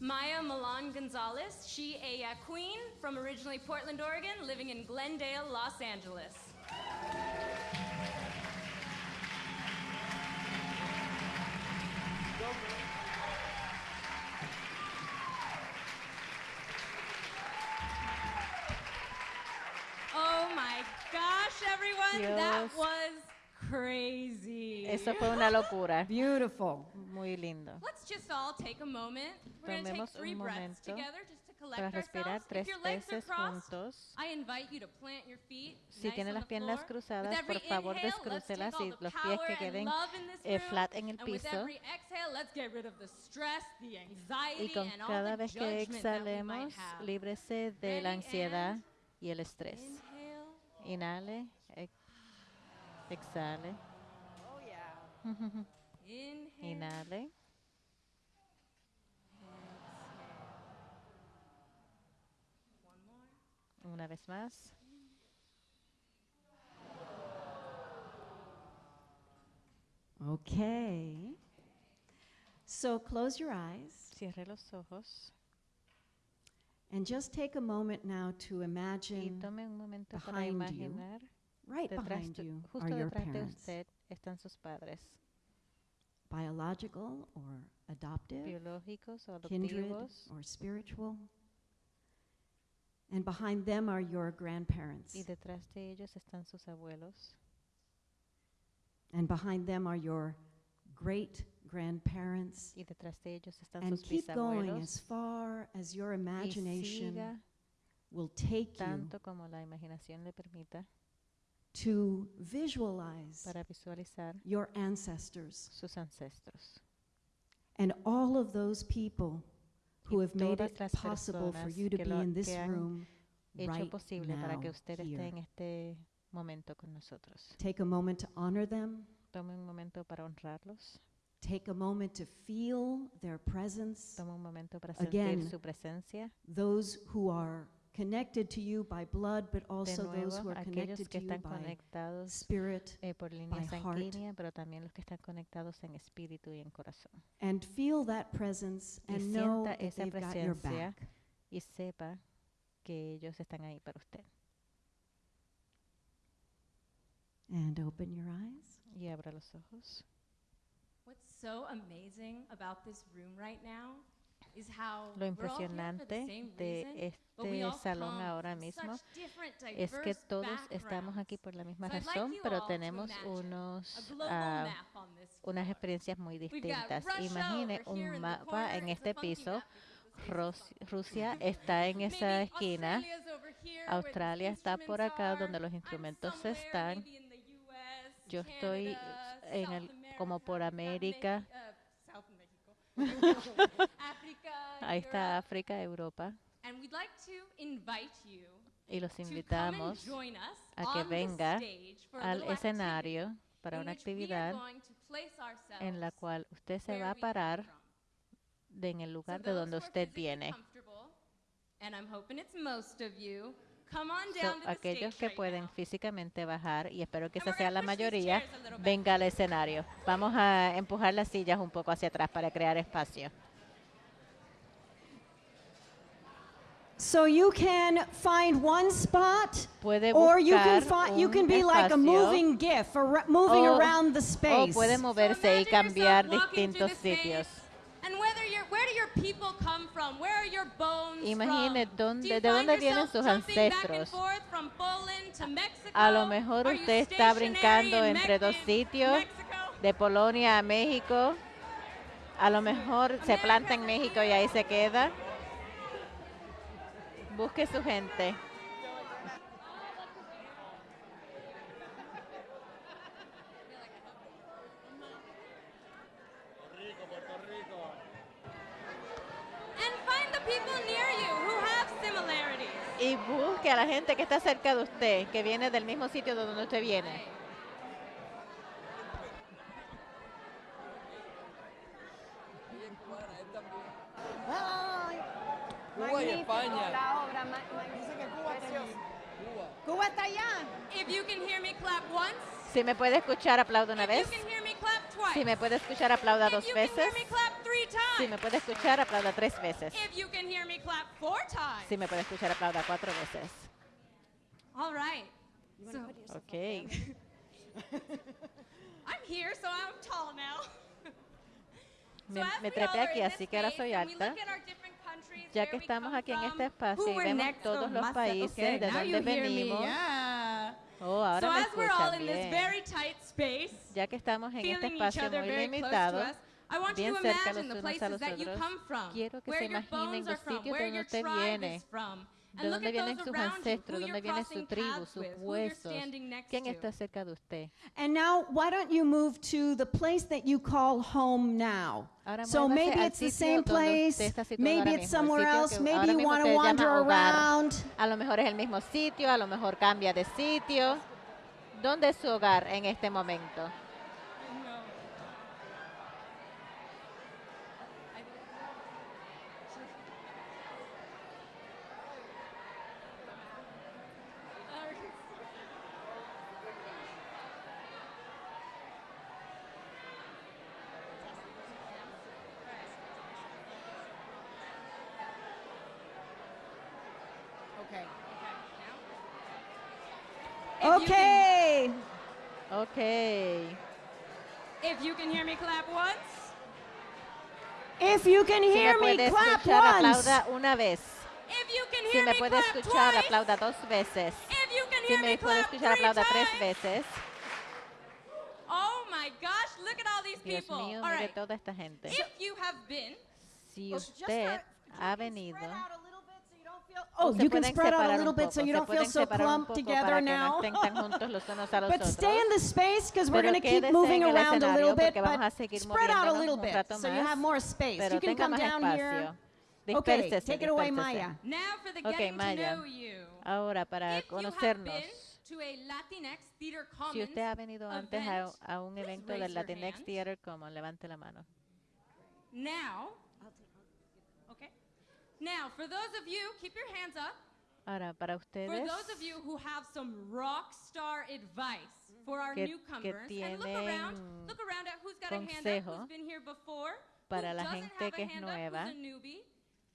S3: Maya Milan Gonzalez, she, ella, queen, from originally Portland, Oregon, living in Glendale, Los Angeles. Was
S2: Eso fue una locura. [laughs]
S128: Beautiful.
S2: Muy lindo.
S3: Let's just all take a moment. We're going to take three
S2: un
S3: breaths
S2: momento
S3: together just to
S2: para
S3: collect
S2: respirar
S3: ourselves.
S2: tres
S3: if your legs are
S2: veces
S3: crossed,
S2: juntos.
S3: I invite you to plant your feet
S2: Si
S3: nice
S2: tiene las piernas
S3: floor.
S2: cruzadas,
S3: with every
S2: por favor
S3: inhale, let's take
S2: descrúcelas
S3: all
S2: y
S3: the
S2: los pies
S3: power
S2: que
S3: and
S2: queden
S3: love in this
S2: eh,
S3: room,
S2: flat en el
S3: and with
S2: piso.
S3: every exhale, let's get rid of the stress, the anxiety,
S2: Y con
S3: and all
S2: cada
S3: the
S2: vez que
S3: judgment that we might
S2: exhalemos,
S3: have.
S2: líbrese de la ansiedad y el estrés.
S3: Inhale.
S2: Exhale.
S3: Oh, yeah. [laughs] Inhale.
S2: Inhale. Una vez más.
S128: Okay. So close your eyes
S2: Cierre los ojos
S128: and just take a moment now to imagine
S2: tome un momento para
S128: behind you, right behind
S2: tu-
S128: you, are your parents,
S2: están sus padres
S128: biological or adoptive,
S2: biológicos o
S128: kindred
S2: adoptivos
S128: or spiritual. And behind them are your grandparents.
S2: y detrás de ellos están sus abuelos
S128: And behind them are your great grandparents.
S2: y detrás de ellos están
S128: And
S2: sus
S128: keep going as far as your imagination will take you
S2: como la imaginación le permita
S128: to visualize
S2: para visualizar
S128: your ancestors
S2: sus ancestros
S128: and all of those people who have made it possible for you to be in this room right
S2: posible para que
S128: now, here.
S2: esté en este momento con nosotros.
S128: Take a moment to honor them.
S2: Tome un momento para honrarlos.
S128: Take a moment to feel their presence.
S2: Tome un momento para sentir
S128: Again,
S2: su presencia.
S128: those who are connected to you by blood, but
S2: De
S128: also those who are connected
S2: que
S128: to you by spirit,
S2: eh, por línea
S128: by heart.
S2: pero también los que están conectados en espíritu y en corazón.
S128: and feel that presence
S2: Y
S128: and know
S2: sienta
S128: that
S2: esa
S128: they've got your back.
S2: y sepa que ellos están ahí para usted.
S128: And open your eyes.
S2: Y abra los ojos.
S3: What's so amazing about this room right now is how
S2: Lo impresionante de este salón ahora mismo es que todos estamos aquí por la misma razón, pero tenemos unos ah, unas experiencias muy distintas. Imagine un mapa en este piso. Rusia está en esa esquina. Australia está por acá donde los instrumentos están. Yo estoy en el, como por América. [laughs]
S3: South Mexico, África,
S2: Europa.
S3: And we'd like to invite you
S2: Y los invitamos
S3: join us
S2: a que venga
S3: a
S2: al
S129: escenario
S2: para una actividad en la cual usted se va a parar de en el lugar de donde usted viene. So, aquellos que pueden físicamente bajar, y espero que esa sea la mayoría,
S3: a
S2: venga al escenario. Vamos a empujar las sillas un poco hacia atrás para crear espacio.
S130: So you can find one spot,
S2: Puede
S130: or you can find you can be like a moving GIF, moving
S2: o-
S130: around the
S2: O
S130: space.
S2: puede moverse y cambiar distintos sitios.
S3: And whether you're, where do your people come from? Where are your bones
S2: Imagine
S3: from?
S2: dónde-
S3: do you
S2: de
S3: find
S2: dónde vienen
S3: yourself
S2: sus
S3: jumping back and
S2: ancestros.
S3: forth from Poland to Mexico?
S2: A lo mejor usted está brincando
S3: in
S2: entre dos sitios, de Polonia a México. A lo mejor se planta en México y ahí se queda. Busque su gente. Y busque a la gente que está cerca de usted, que viene del mismo sitio de donde usted viene.
S41: Cuba y España.
S48: La obra, ma- ma- preciosa. Cuba está allá.
S3: If you can hear me clap once,
S2: Si me puede escuchar, aplauda una
S3: if
S2: vez.
S3: you can hear me clap twice,
S2: Si me puede escuchar, aplauda dos
S3: if you can
S2: veces.
S3: hear me clap three times,
S2: Si me puede escuchar, aplauda tres veces.
S3: if you can hear me clap four times.
S2: Si me puede escuchar, aplauda cuatro veces.
S3: All right. So,
S2: Ok. [laughs]
S3: I'm here, so I'm tall now. [laughs]
S2: Me, trepé aquí, así que ahora soy alta. Ya que estamos aquí en este espacio y vemos todos
S3: Oh,
S2: los países
S3: okay,
S2: de donde venimos.
S3: yeah.
S2: Oh, ahora
S3: so
S2: me
S3: as we're all
S2: escuchan
S3: in this
S2: bien.
S3: very tight space,
S2: Ya que estamos en este espacio muy limitado,
S3: us, I want you
S2: bien
S3: to
S2: cerca
S3: imagine
S2: los
S3: the
S2: unos a
S3: places
S2: los
S3: that you
S2: otros,
S3: come from,
S2: quiero que
S3: where
S2: se
S3: your
S2: imaginen
S3: bones are
S2: los
S3: from,
S2: sitios
S3: where
S2: donde
S3: your
S2: usted viene,
S3: is from.
S2: De dónde vienen sus ancestros, dónde viene su tribu, sus huesos, quién está cerca de usted.
S128: And now, why don't you move to the place that you call home now?
S2: Ahora
S128: So maybe it's the same place, maybe it's somewhere else, maybe you
S2: mismo
S128: want to wander around.
S2: A lo mejor es el mismo sitio, a lo mejor cambia de sitio. ¿Dónde es su hogar en este momento?
S3: Okay.
S128: Okay.
S2: Okay.
S3: If you can hear me clap once.
S128: If you can
S2: Si me
S128: hear me,
S2: puede
S128: clap
S2: escuchar,
S128: once.
S2: aplauda una vez.
S3: If you can
S2: Si
S3: hear
S2: me
S3: me
S2: puede
S3: clap
S2: escuchar,
S3: twice.
S2: aplauda dos veces.
S3: If you can
S2: Si
S3: hear
S2: me
S3: me
S2: puede
S3: clap
S2: escuchar,
S3: three
S2: aplauda tres
S3: times.
S2: veces.
S3: Oh my gosh, look at all these
S2: Dios
S3: people.
S2: mío,
S3: all right.
S2: toda esta gente.
S3: If you have been
S2: Si usted ha venido,
S128: Oh, you can spread out a little bit so you
S2: se
S128: don't feel so clumped together now. [laughs] But stay in the space because we're
S2: Pero
S128: going to keep moving
S2: en el
S128: around a little bit,
S2: porque vamos a
S128: but
S2: seguir
S128: spread out a little
S2: un
S128: bit so you have more space.
S2: pero
S128: You can come
S2: más
S128: down here.
S2: espacio.
S128: Okay, take it away. Maya.
S3: Now for the
S2: Ok,
S3: getting
S2: Maya.
S3: to know you.
S2: Ahora, para conocernos,
S3: been to a Latinx Theater
S2: si
S3: Commons
S2: usted ha venido antes a,
S3: event,
S2: a un evento del Latinx. Theater Common, levante la mano.
S3: now, okay. Now, for those of you, keep your hands up.
S2: Ahora, para
S3: For
S2: ustedes
S3: those of you who have some rock star advice for our
S2: que- que
S3: newcomers, and look around,
S2: tienen
S3: look around at who's got a hand up,
S2: consejo
S3: who's been here before,
S2: para
S3: who
S2: la
S3: doesn't
S2: gente
S3: have
S2: que
S3: a
S2: es
S3: hand up,
S2: nueva,
S3: who's a newbie.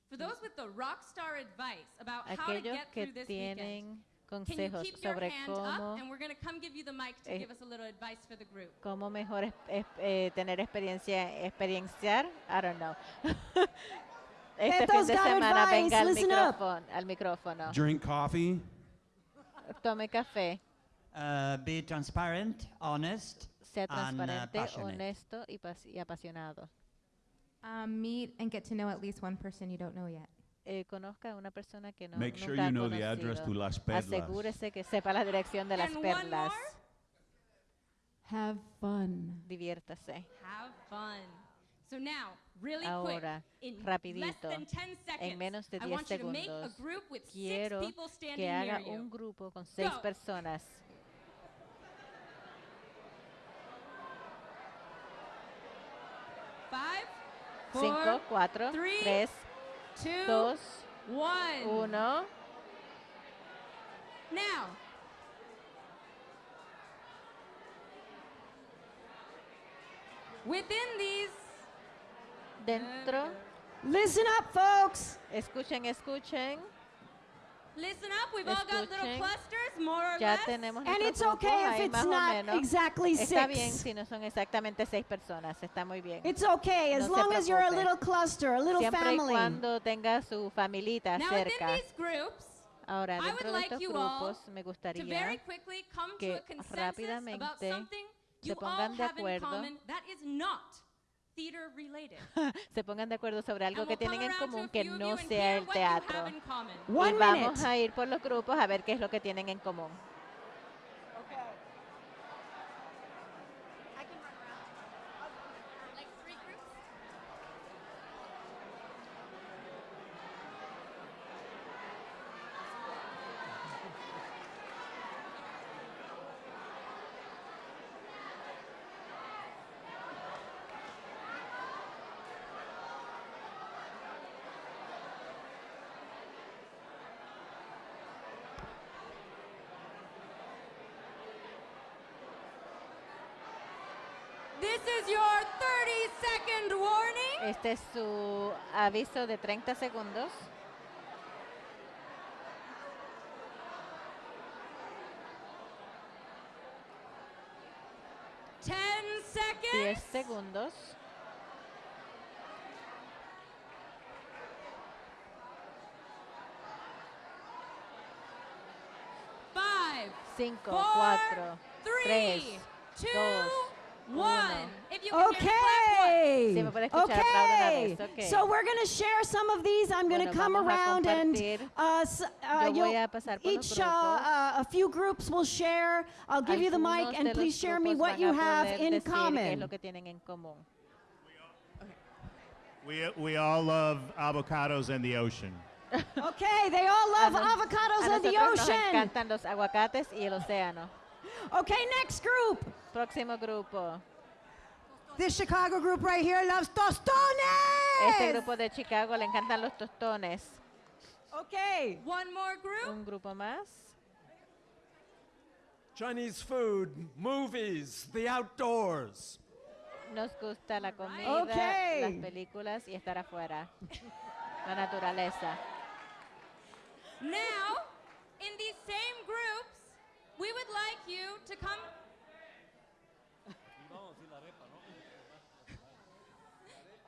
S3: For those with the rock star advice about how to
S2: aquellos
S3: get
S2: que
S3: through this weekend.
S2: tienen
S3: Can you
S2: consejos
S3: keep your
S2: sobre
S3: hand
S2: cómo,
S3: up, and we're going to come give you the mic to
S2: eh,
S3: give us a little advice for the group.
S2: cómo mejor eh, tener experiencia, experienciar, I don't know. [laughs] este fin de semana
S128: advice,
S2: venga al micrófono, al micrófono.
S45: Drink coffee.
S2: Tome café,
S131: Uh, be transparent, honest,
S2: sea
S131: and uh,
S2: transparente,
S131: passionate.
S2: honesto y, y apasionado.
S41: Um, meet and get to know at least one person you don't know yet.
S2: Eh, conozca a una persona que no,
S45: Make sure
S2: ha
S45: you know the address
S2: conocido.
S45: to Las Perlas.
S2: Asegúrese que sepa la dirección de las
S3: And
S2: perlas.
S132: Have fun.
S2: Diviértase.
S3: Have fun. So now,
S2: Ahora,
S3: quick, in less
S2: rapidito,
S3: than 10 seconds,
S2: en menos de
S3: I
S2: 10
S3: want you to make a
S2: segundos,
S3: group with six
S2: quiero
S3: people standing
S2: que haga un grupo con seis personas. Cinco, cuatro,
S3: three,
S2: tres, dos, uno.
S3: Now, within these,
S2: Dentro,
S128: Listen up, folks.
S2: escuchen, escuchen.
S3: listen up, we've all got little
S2: Escuchen.
S3: clusters, more or
S2: Ya
S3: less.
S2: tenemos
S128: And it's okay if it's not exactly
S2: Está
S128: six.
S2: bien si no son exactamente seis personas, está muy bien.
S128: It's okay as
S2: No
S128: long as you're a little cluster, a little
S2: Siempre y
S128: family.
S2: cuando tenga su familita
S3: Now, within
S2: cerca.
S3: these groups,
S2: Ahora,
S3: I would
S2: dentro de
S3: like
S2: estos
S3: you all
S2: grupos, me
S3: to very
S2: gustaría
S3: quickly come to
S2: que
S3: a consensus about
S2: rápidamente
S3: something
S2: se
S3: you all
S2: pongan de acuerdo.
S3: Theater related. [laughs]
S2: se pongan de acuerdo sobre algo
S3: And
S2: que tienen en común que no sea el teatro. y vamos
S128: minute.
S2: a ir por los grupos a ver qué es lo que tienen en común.
S3: This is your 30 second warning.
S2: Este es su aviso de 30 segundos.
S3: Ten
S2: 10
S3: seconds.
S2: segundos.
S3: Five,
S2: Cinco,
S3: four,
S2: cuatro, tres,
S3: three, two,
S2: dos,
S3: one. If you can hear me, clap
S128: Okay.
S2: Sí, me puede escuchar, aplaude una
S128: Okay.
S2: vez, ok.
S128: So we're going to share some of these. I'm going to
S2: Bueno,
S128: come
S2: vamos a
S128: around and
S2: compartir.
S128: uh, s- uh,
S2: Yo voy
S128: you'll-
S2: a pasar por los
S128: each uh, uh, a few groups will share. I'll give you the
S2: Algunos
S128: mic
S2: de
S128: and
S2: los
S128: please share me
S2: grupos
S128: what
S2: van
S128: you
S2: a
S128: have
S2: poder
S128: in
S2: decir qué es
S128: common.
S2: lo que tienen en común.
S131: We, we all love avocados and the ocean.
S128: Okay, they all love
S2: A nos-
S128: avocados
S2: a
S128: and the
S2: nosotros nos
S128: ocean. Okay, next group.
S2: Próximo grupo.
S128: This Chicago group right here loves tostones.
S2: Este grupo de Chicago le encantan los tostones.
S128: Okay.
S3: One more group.
S2: Un grupo más.
S45: Chinese food, movies, the outdoors.
S2: Nos gusta la comida,
S128: Okay.
S2: las películas y estar afuera. La naturaleza.
S3: Now, in these same groups, we would like you to come. [laughs]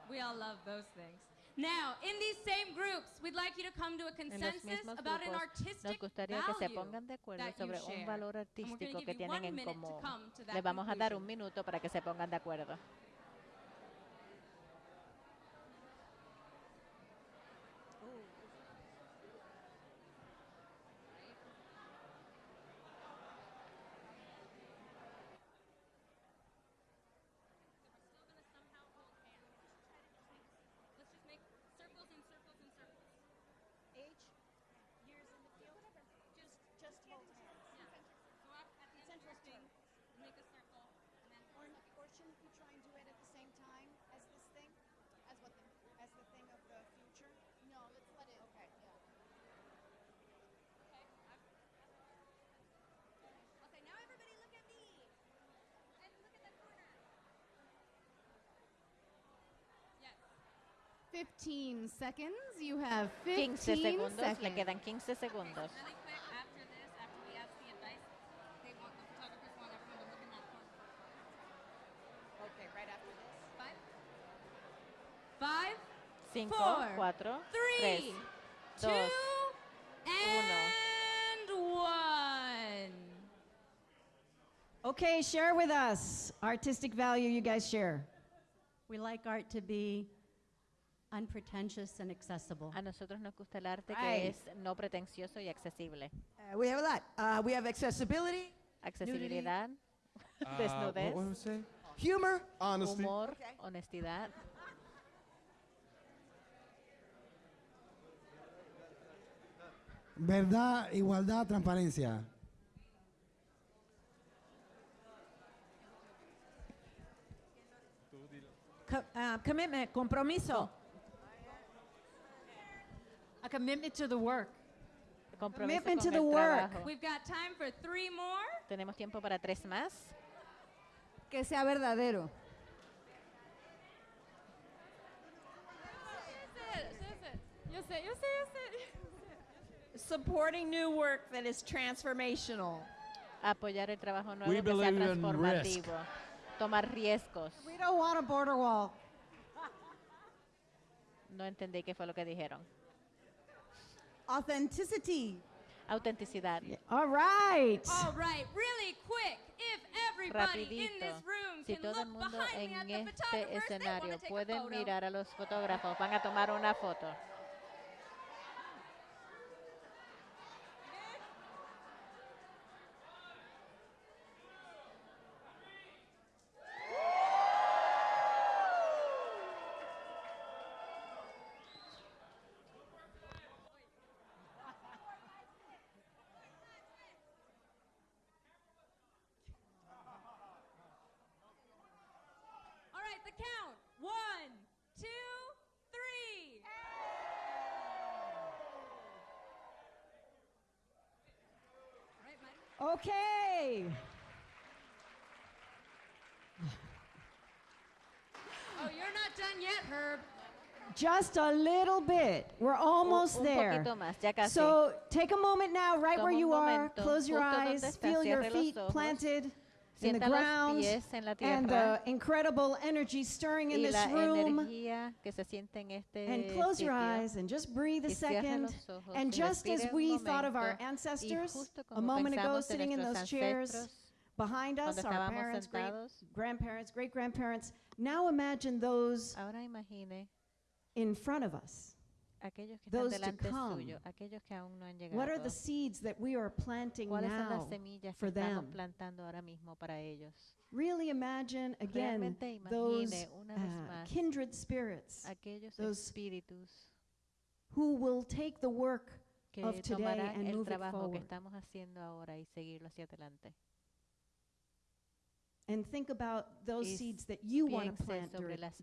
S3: We all love those things. Now, in these same groups, we'd like you to come to a consensus about an
S2: grupos nos
S3: artistic
S2: gustaría que se
S3: value
S2: pongan de acuerdo
S3: that you
S2: sobre
S3: share.
S2: un valor artístico
S3: give
S2: que
S3: you
S2: tienen
S3: one
S2: en
S3: minute to
S2: común.
S3: come to that
S2: Les vamos a dar
S3: conclusion.
S2: un minuto para que se pongan de acuerdo.
S3: Let's just make circles and circles and circles.
S48: Age, years in the field, just just hold hands.
S3: So at, at the end of your thing, make a circle, and then
S48: Or, or shouldn't we try and do it at the same time as this thing? As what thing? As the thing of the future? No, let's let it. Okay. Yeah.
S3: Okay, now everybody look at me. And look at the corner. Yes.
S133: 15 seconds. You have
S2: 15
S133: 15
S2: segundos, le
S133: seconds.
S2: quedan 15 segundos.
S3: Really quick, after this, after we ask the advice, they want the photographers want everyone to look in that corner.
S133: Okay, right after this.
S3: Five. Five.
S2: 5,
S3: Four,
S2: 4,
S3: three,
S2: 3, 2,
S3: And one.
S128: Okay, share with us artistic value you guys share.
S41: We like art to be unpretentious and accessible.
S2: A nosotros nos gusta el arte
S48: Right.
S2: que es no pretencioso y accesible.
S48: Uh, we have a lot. Uh, we have accessibility,
S2: Accesibilidad, [laughs]
S45: Uh,
S2: desnudez,
S45: what, what was it?
S48: humor,
S45: Honesty.
S2: humor, honestidad,
S49: Verdad, igualdad, transparencia.
S48: Co- uh, commitment, compromiso.
S41: A commitment to the work.
S2: compromiso
S128: Commitment
S2: con
S128: to
S2: el
S128: the work.
S2: trabajo.
S3: We've got time for three more.
S2: Tenemos tiempo para tres más.
S48: Que sea verdadero.
S3: Yo sé, yo sé, yo sé.
S48: Supporting new work that is transformational.
S2: Apoyar el trabajo nuevo
S134: We
S2: que sea
S134: believe in
S2: transformativo. Tomar riesgos.
S48: We don't want a border wall.
S2: No entendí qué fue lo que dijeron.
S48: Authenticity.
S2: Autenticidad.
S128: All right.
S3: All right, really quick. If everybody in
S2: Rapidito.
S3: this room
S2: Si
S3: can
S2: todo el
S3: look
S2: mundo
S3: behind me at the
S2: este
S3: photographers, they want
S2: escenario
S3: to take a
S2: pueden mirar a los fotógrafos, van a tomar una foto.
S128: Okay.
S3: Oh, you're not done yet, Herb.
S128: Just a little bit. We're almost
S2: un
S128: there.
S2: más, ya casi.
S128: So take a moment now, right
S2: Toma
S128: where you are. Close your eyes. Feel your
S2: cierre los
S128: feet
S2: ojos.
S128: planted. In the
S2: Sienta los
S128: ground
S2: pies en la
S128: and
S2: tierra.
S128: the incredible energy stirring in
S2: y
S128: this
S2: la
S128: room.
S2: energía que se siente en este
S128: And close your
S2: sitio.
S128: eyes and just breathe a
S2: Y cierra
S128: second.
S2: los ojos
S128: And
S2: y
S128: just as
S2: respire un
S128: we thought of our
S2: momento. Y
S128: ancestors
S2: justo
S128: a
S2: como
S128: moment ago,
S2: pensamos de
S128: sitting in those
S2: nuestros
S128: chairs
S2: ancestros
S128: behind us,
S2: cuando
S128: our
S2: estábamos
S128: parents, great
S2: sentados,
S128: grandparents, great grandparents, now imagine those
S2: ahora imagine
S128: in front of us.
S2: Aquellos que
S128: Those
S2: están
S128: to
S2: delante
S128: come.
S2: suyo, aquellos que aún no han llegado.
S128: What are the seeds that we are planting
S2: ¿Cuáles son las semillas que
S128: for
S2: estamos
S128: them?
S2: plantando ahora mismo para ellos?
S128: Really imagine again those uh, kindred spirits
S2: aquellos
S128: those
S2: espíritus
S128: who will take the work
S2: que
S128: of today and
S2: el
S128: move it
S2: trabajo que
S128: forward.
S2: estamos haciendo ahora y seguirlo hacia adelante.
S128: And think about those
S2: Y
S128: seeds that you want to plant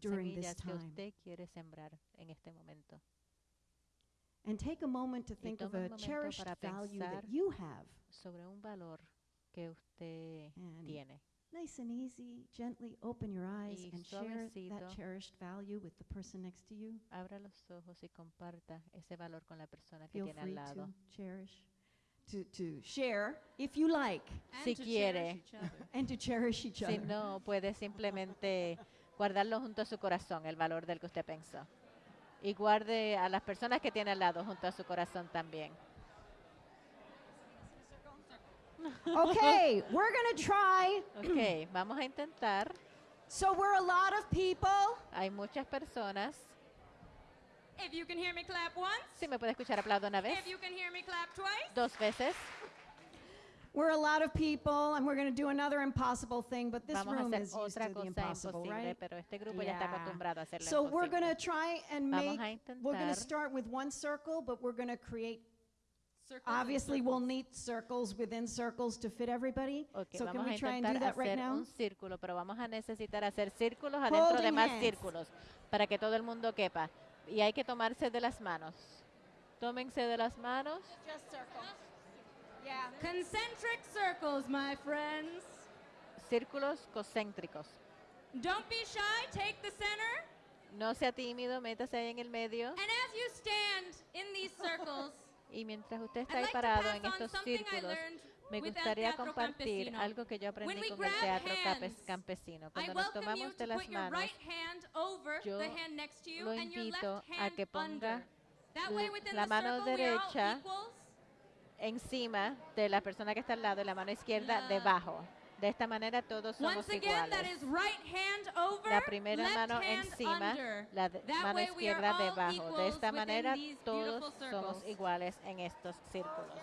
S128: during this
S2: que
S128: time.
S2: usted quiere sembrar en este momento.
S128: And take a moment to think of a cherished value that you have.
S2: sobre un valor que usted
S128: And
S2: tiene.
S128: Nice and easy, gently open your eyes
S2: Y
S128: and share that cherished value with the person next to you.
S2: Abra los ojos y comparta ese valor con la persona que
S128: Feel
S2: tiene al
S128: free
S2: lado.
S128: to cherish, to, to share if you like.
S2: Si quiere. [laughs]
S128: And to cherish each
S2: Si
S128: other.
S2: no, puede simplemente guardarlo junto a su corazón, el valor del que usted pensó. Y guarde a las personas que tiene al lado junto a su corazón también.
S128: Okay, we're to try.
S2: Ok, vamos a intentar.
S128: So we're a lot of people.
S2: Hay muchas personas.
S3: If you can hear me clap once,
S2: Si me puede escuchar, aplaudo una vez,
S3: if you can hear me clap twice,
S2: dos veces.
S128: We're a lot of people, and we're going to do another impossible thing, but this
S2: Vamos
S128: room is used to the impossible, right?
S2: pero este grupo ya está
S128: Yeah.
S2: acostumbrado a hacer lo
S128: So we're going to try and make, we're going to start with one circle, but we're going to create,
S3: circles
S128: obviously we'll need circles within circles to fit everybody.
S2: Ok,
S128: so can
S2: vamos
S128: we
S2: a
S128: try and do that right now?
S2: un círculo, pero vamos a necesitar hacer círculos adentro de
S128: Holding
S2: más
S128: hands.
S2: círculos para que todo el mundo quepa. Y hay que tomarse de las manos. Tómense de las manos.
S3: Just circles. Yeah. Concentric circles, my friends.
S2: Círculos concéntricos.
S3: Don't be shy, take the center.
S2: No sea tímido, métase ahí en el medio.
S3: And as you stand in these circles, [laughs]
S2: Y mientras usted está ahí parado en estos círculos, me gustaría compartir algo que yo aprendí con el teatro campesino. Cuando nos tomamos
S3: to
S2: de las manos, yo lo invito a que ponga la mano derecha
S3: equals.
S2: Encima de la persona que está al lado y la mano izquierda debajo. De esta manera todos somos
S3: Once again, that
S2: iguales.
S3: is right hand over,
S2: La primera
S3: left
S2: mano encima,
S3: under.
S2: la de-
S3: That
S2: mano izquierda debajo. De esta manera todos somos iguales en estos círculos.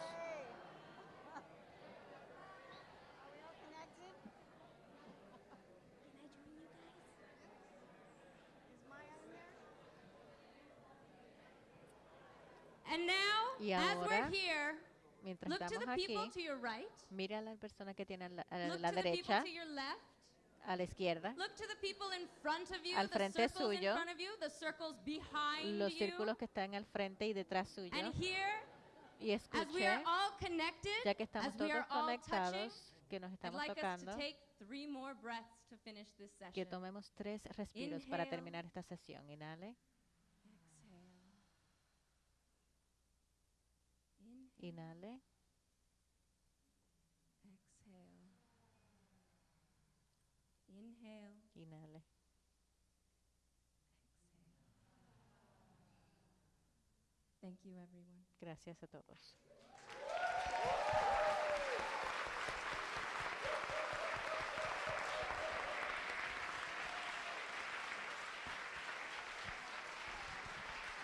S3: And now,
S2: Y
S3: as we're
S2: ahora,
S3: here,
S2: Mientras
S3: look to
S2: estamos aquí,
S3: to your right,
S2: mira a la persona que tiene a la, a
S3: look
S2: la
S3: to the people
S2: derecha,
S3: left,
S2: a la izquierda,
S3: you,
S2: Al frente suyo,
S3: in front of you,
S2: los
S3: you.
S2: círculos que están al frente y detrás suyo.
S3: And here,
S2: Y escuche, ya que estamos todos
S3: all touching,
S2: conectados, que nos estamos
S3: like
S2: tocando, que tomemos tres respiros para
S3: Inhale.
S2: terminar esta sesión. Inhale, inhale,
S3: Exhale. Inhale.
S2: inhale.
S3: Thank you, everyone.
S2: Gracias a todos.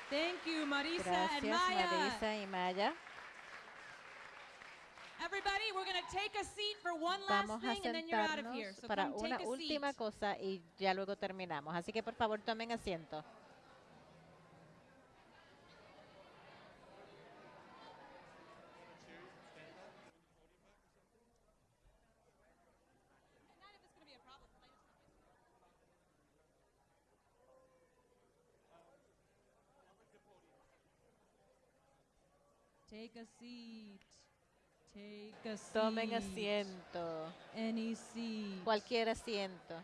S3: Thank you, Marisa and
S2: Gracias,
S3: Maya.
S2: Marisa y Maya.
S3: Everybody, we're going to take a seat for one last
S2: Vamos a
S3: thing and then you're out of here.
S2: sentarnos
S3: So
S2: para una
S3: take a
S2: última cosa y ya luego terminamos. Así que por favor tomen asiento.
S3: Take a seat. Take a seat.
S2: Tomen asiento.
S3: Any seat.
S2: Cualquier asiento.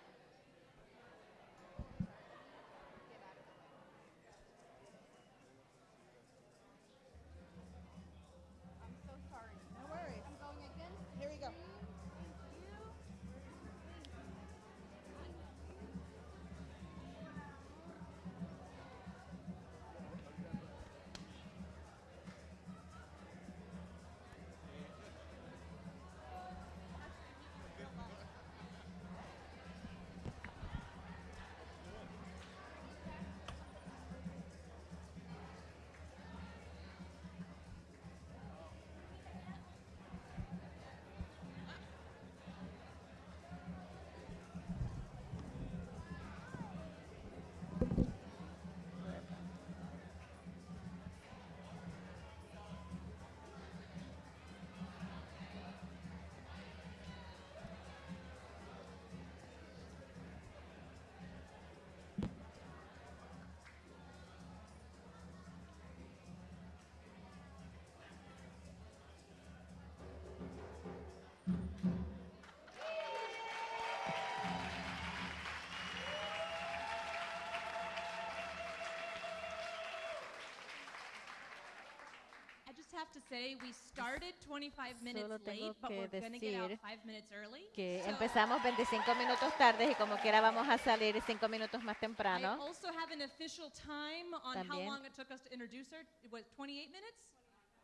S3: Have to say we started 25 minutes
S2: Solo tengo
S3: late, but
S2: que
S3: we're going to get out
S2: decir
S3: five minutes early.
S2: Que
S3: So
S2: empezamos 25 minutos tarde y como quiera vamos a salir 5 minutos más
S3: I
S2: temprano.
S3: also have an official time on how
S2: También.
S3: long it took us to introduce her. It was 28 minutes?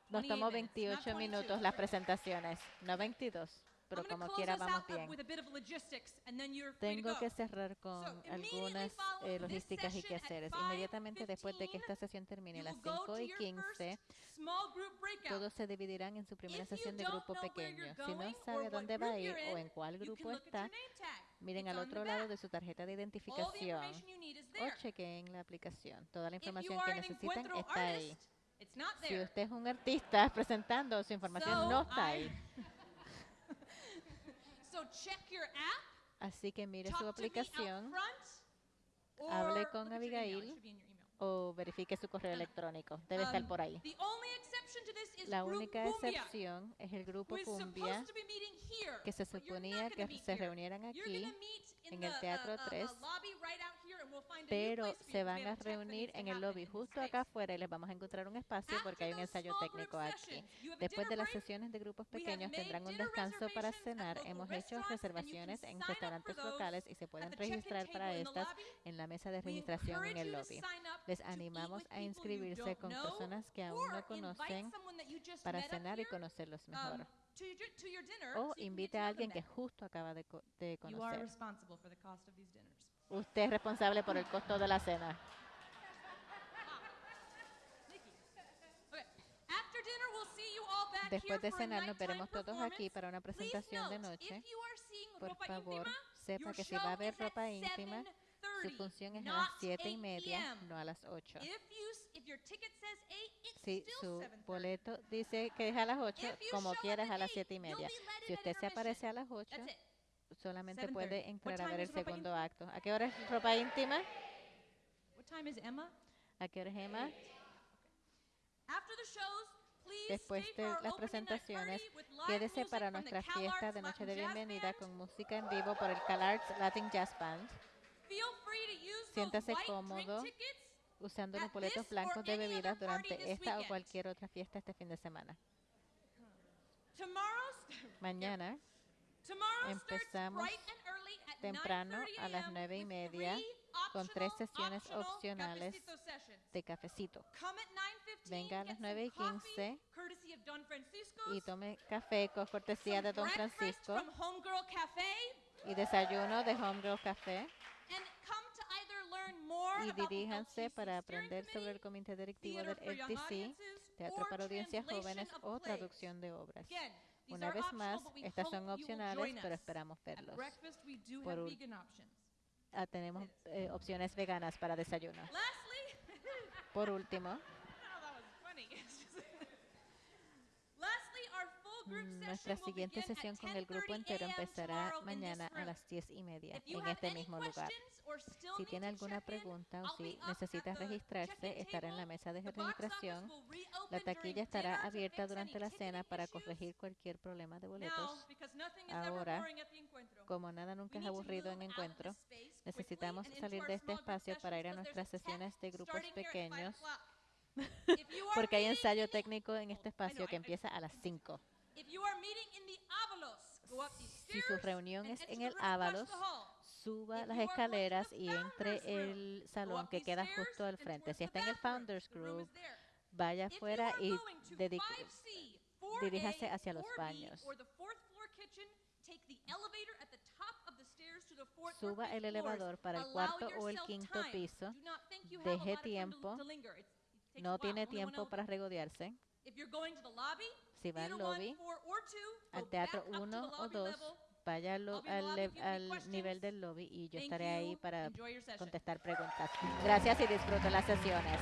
S2: Nos
S3: 28
S2: tomó
S3: minutes, not
S2: 28
S3: 22.
S2: minutos las presentaciones, no 22, pero como quiera vamos bien. Tengo
S3: go.
S2: que cerrar con algunas eh, logísticas y quehaceres.
S3: 5:15,
S2: Inmediatamente después de que esta sesión termine a las
S3: will go
S2: 5
S3: to
S2: y
S3: your
S2: 15,
S3: first small group breakout.
S2: todos se dividirán en su primera sesión de grupo pequeño. Si no sabe a dónde va a ir o en cuál grupo está, miren al otro lado de su tarjeta de identificación o
S3: there.
S2: chequeen la aplicación. Toda la información que
S3: an
S2: necesitan está ahí. Si usted es un artista [laughs] presentando su información, no está ahí. [laughs]
S3: So check your app.
S2: Así que mire su aplicación, hable con Abigail o verifique su correo electrónico. Debe estar
S3: Um,
S2: por ahí. La única excepción es el grupo Cumbia, que se suponía que se reunieran aquí en
S3: the,
S2: el Teatro
S3: uh, uh, uh,
S2: 3, pero se van a reunir en el lobby justo acá afuera y les vamos a encontrar un espacio porque hay un ensayo técnico aquí. Después de las sesiones de grupos pequeños tendrán un descanso para cenar. Hemos hecho reservaciones en restaurantes locales y se pueden registrar para estas en la mesa de registración en el lobby. Les animamos a inscribirse con personas que aún no conocen para cenar y conocerlos mejor.
S3: Um, dinner,
S2: O invite a alguien que justo acaba de, co- de conocer. Usted es responsable por el costo de la cena. Después de cenar nos veremos todos aquí para una presentación de noche. Por favor, sepa que si va a haber ropa íntima, su
S3: 7:30,
S2: función es a las 7 y
S3: 8
S2: media, no a las 8.
S3: If you s- if your ticket says 8, it's
S2: Si su
S3: 7:30.
S2: boleto dice que es a las 8,
S3: If you
S2: como quieras a las
S3: 8,
S2: 7 y media. Si usted se aparece a las 8,
S3: That's it.
S2: Solamente
S3: 7:30.
S2: puede entrar a ver el segundo
S3: íntima?
S2: acto. ¿A qué hora es ropa íntima?
S3: What time is Emma?
S2: ¿A qué hora es Emma?
S3: After the shows,
S2: Después de las presentaciones, quédese para nuestra fiesta de noche de bienvenida con música en vivo por el CalArts Latin Jazz Band. Siéntase cómodo usando los boletos blancos de bebidas durante esta o cualquier otra fiesta este fin de semana. Mañana empezamos temprano
S3: 9:30
S2: a las. 9 y media con tres sesiones opcionales de cafecito.
S3: Come at 9:15,
S2: Venga a las
S3: some
S2: 9 y
S3: coffee,
S2: 15
S3: courtesy of Don Francisco's,
S2: y tome café con cortesía de Don Francisco y desayuno de Homegirl Café y diríjanse para aprender sobre el comité directivo del LTC, teatro para audiencias jóvenes o traducción de obras. Una vez más, estas son opcionales, pero esperamos verlos. Por
S3: options.
S2: Ah, tenemos eh, opciones veganas para desayuno. [laughs] Por último,
S3: Oh, that was funny. Lastly, our full group
S2: mm,
S3: session
S2: nuestra
S3: will
S2: siguiente sesión con el grupo
S3: 10:30
S2: entero empezará mañana a las 10 y media en este mismo lugar. Si tiene alguna pregunta o si necesita registrarse, estará en la mesa de registración. La taquilla estará abierta durante la cena para corregir cualquier problema de boletos. Ahora, como nada nunca es aburrido en encuentro, necesitamos salir de este espacio para ir a nuestras sesiones de grupos pequeños, [laughs] porque hay ensayo técnico en este espacio que empieza a las 5. Si su reunión es en el Ábalos, suba las escaleras
S3: the
S2: y entre el salón que queda justo al frente. Si está en el. Founders Group, vaya afuera y
S3: going to
S2: dedique-
S3: 5C, 4A,
S2: diríjase hacia los
S3: 4B,
S2: baños. Suba el elevador para el cuarto o el quinto piso. Deje tiempo. No tiene tiempo para regodearse. Si va al lobby, al teatro
S3: back up to
S2: 1
S3: the
S2: o
S3: lobby
S2: 2,
S3: level.
S2: vaya al, al, al nivel del lobby y yo estaré ahí para contestar preguntas. Gracias y disfruten las sesiones.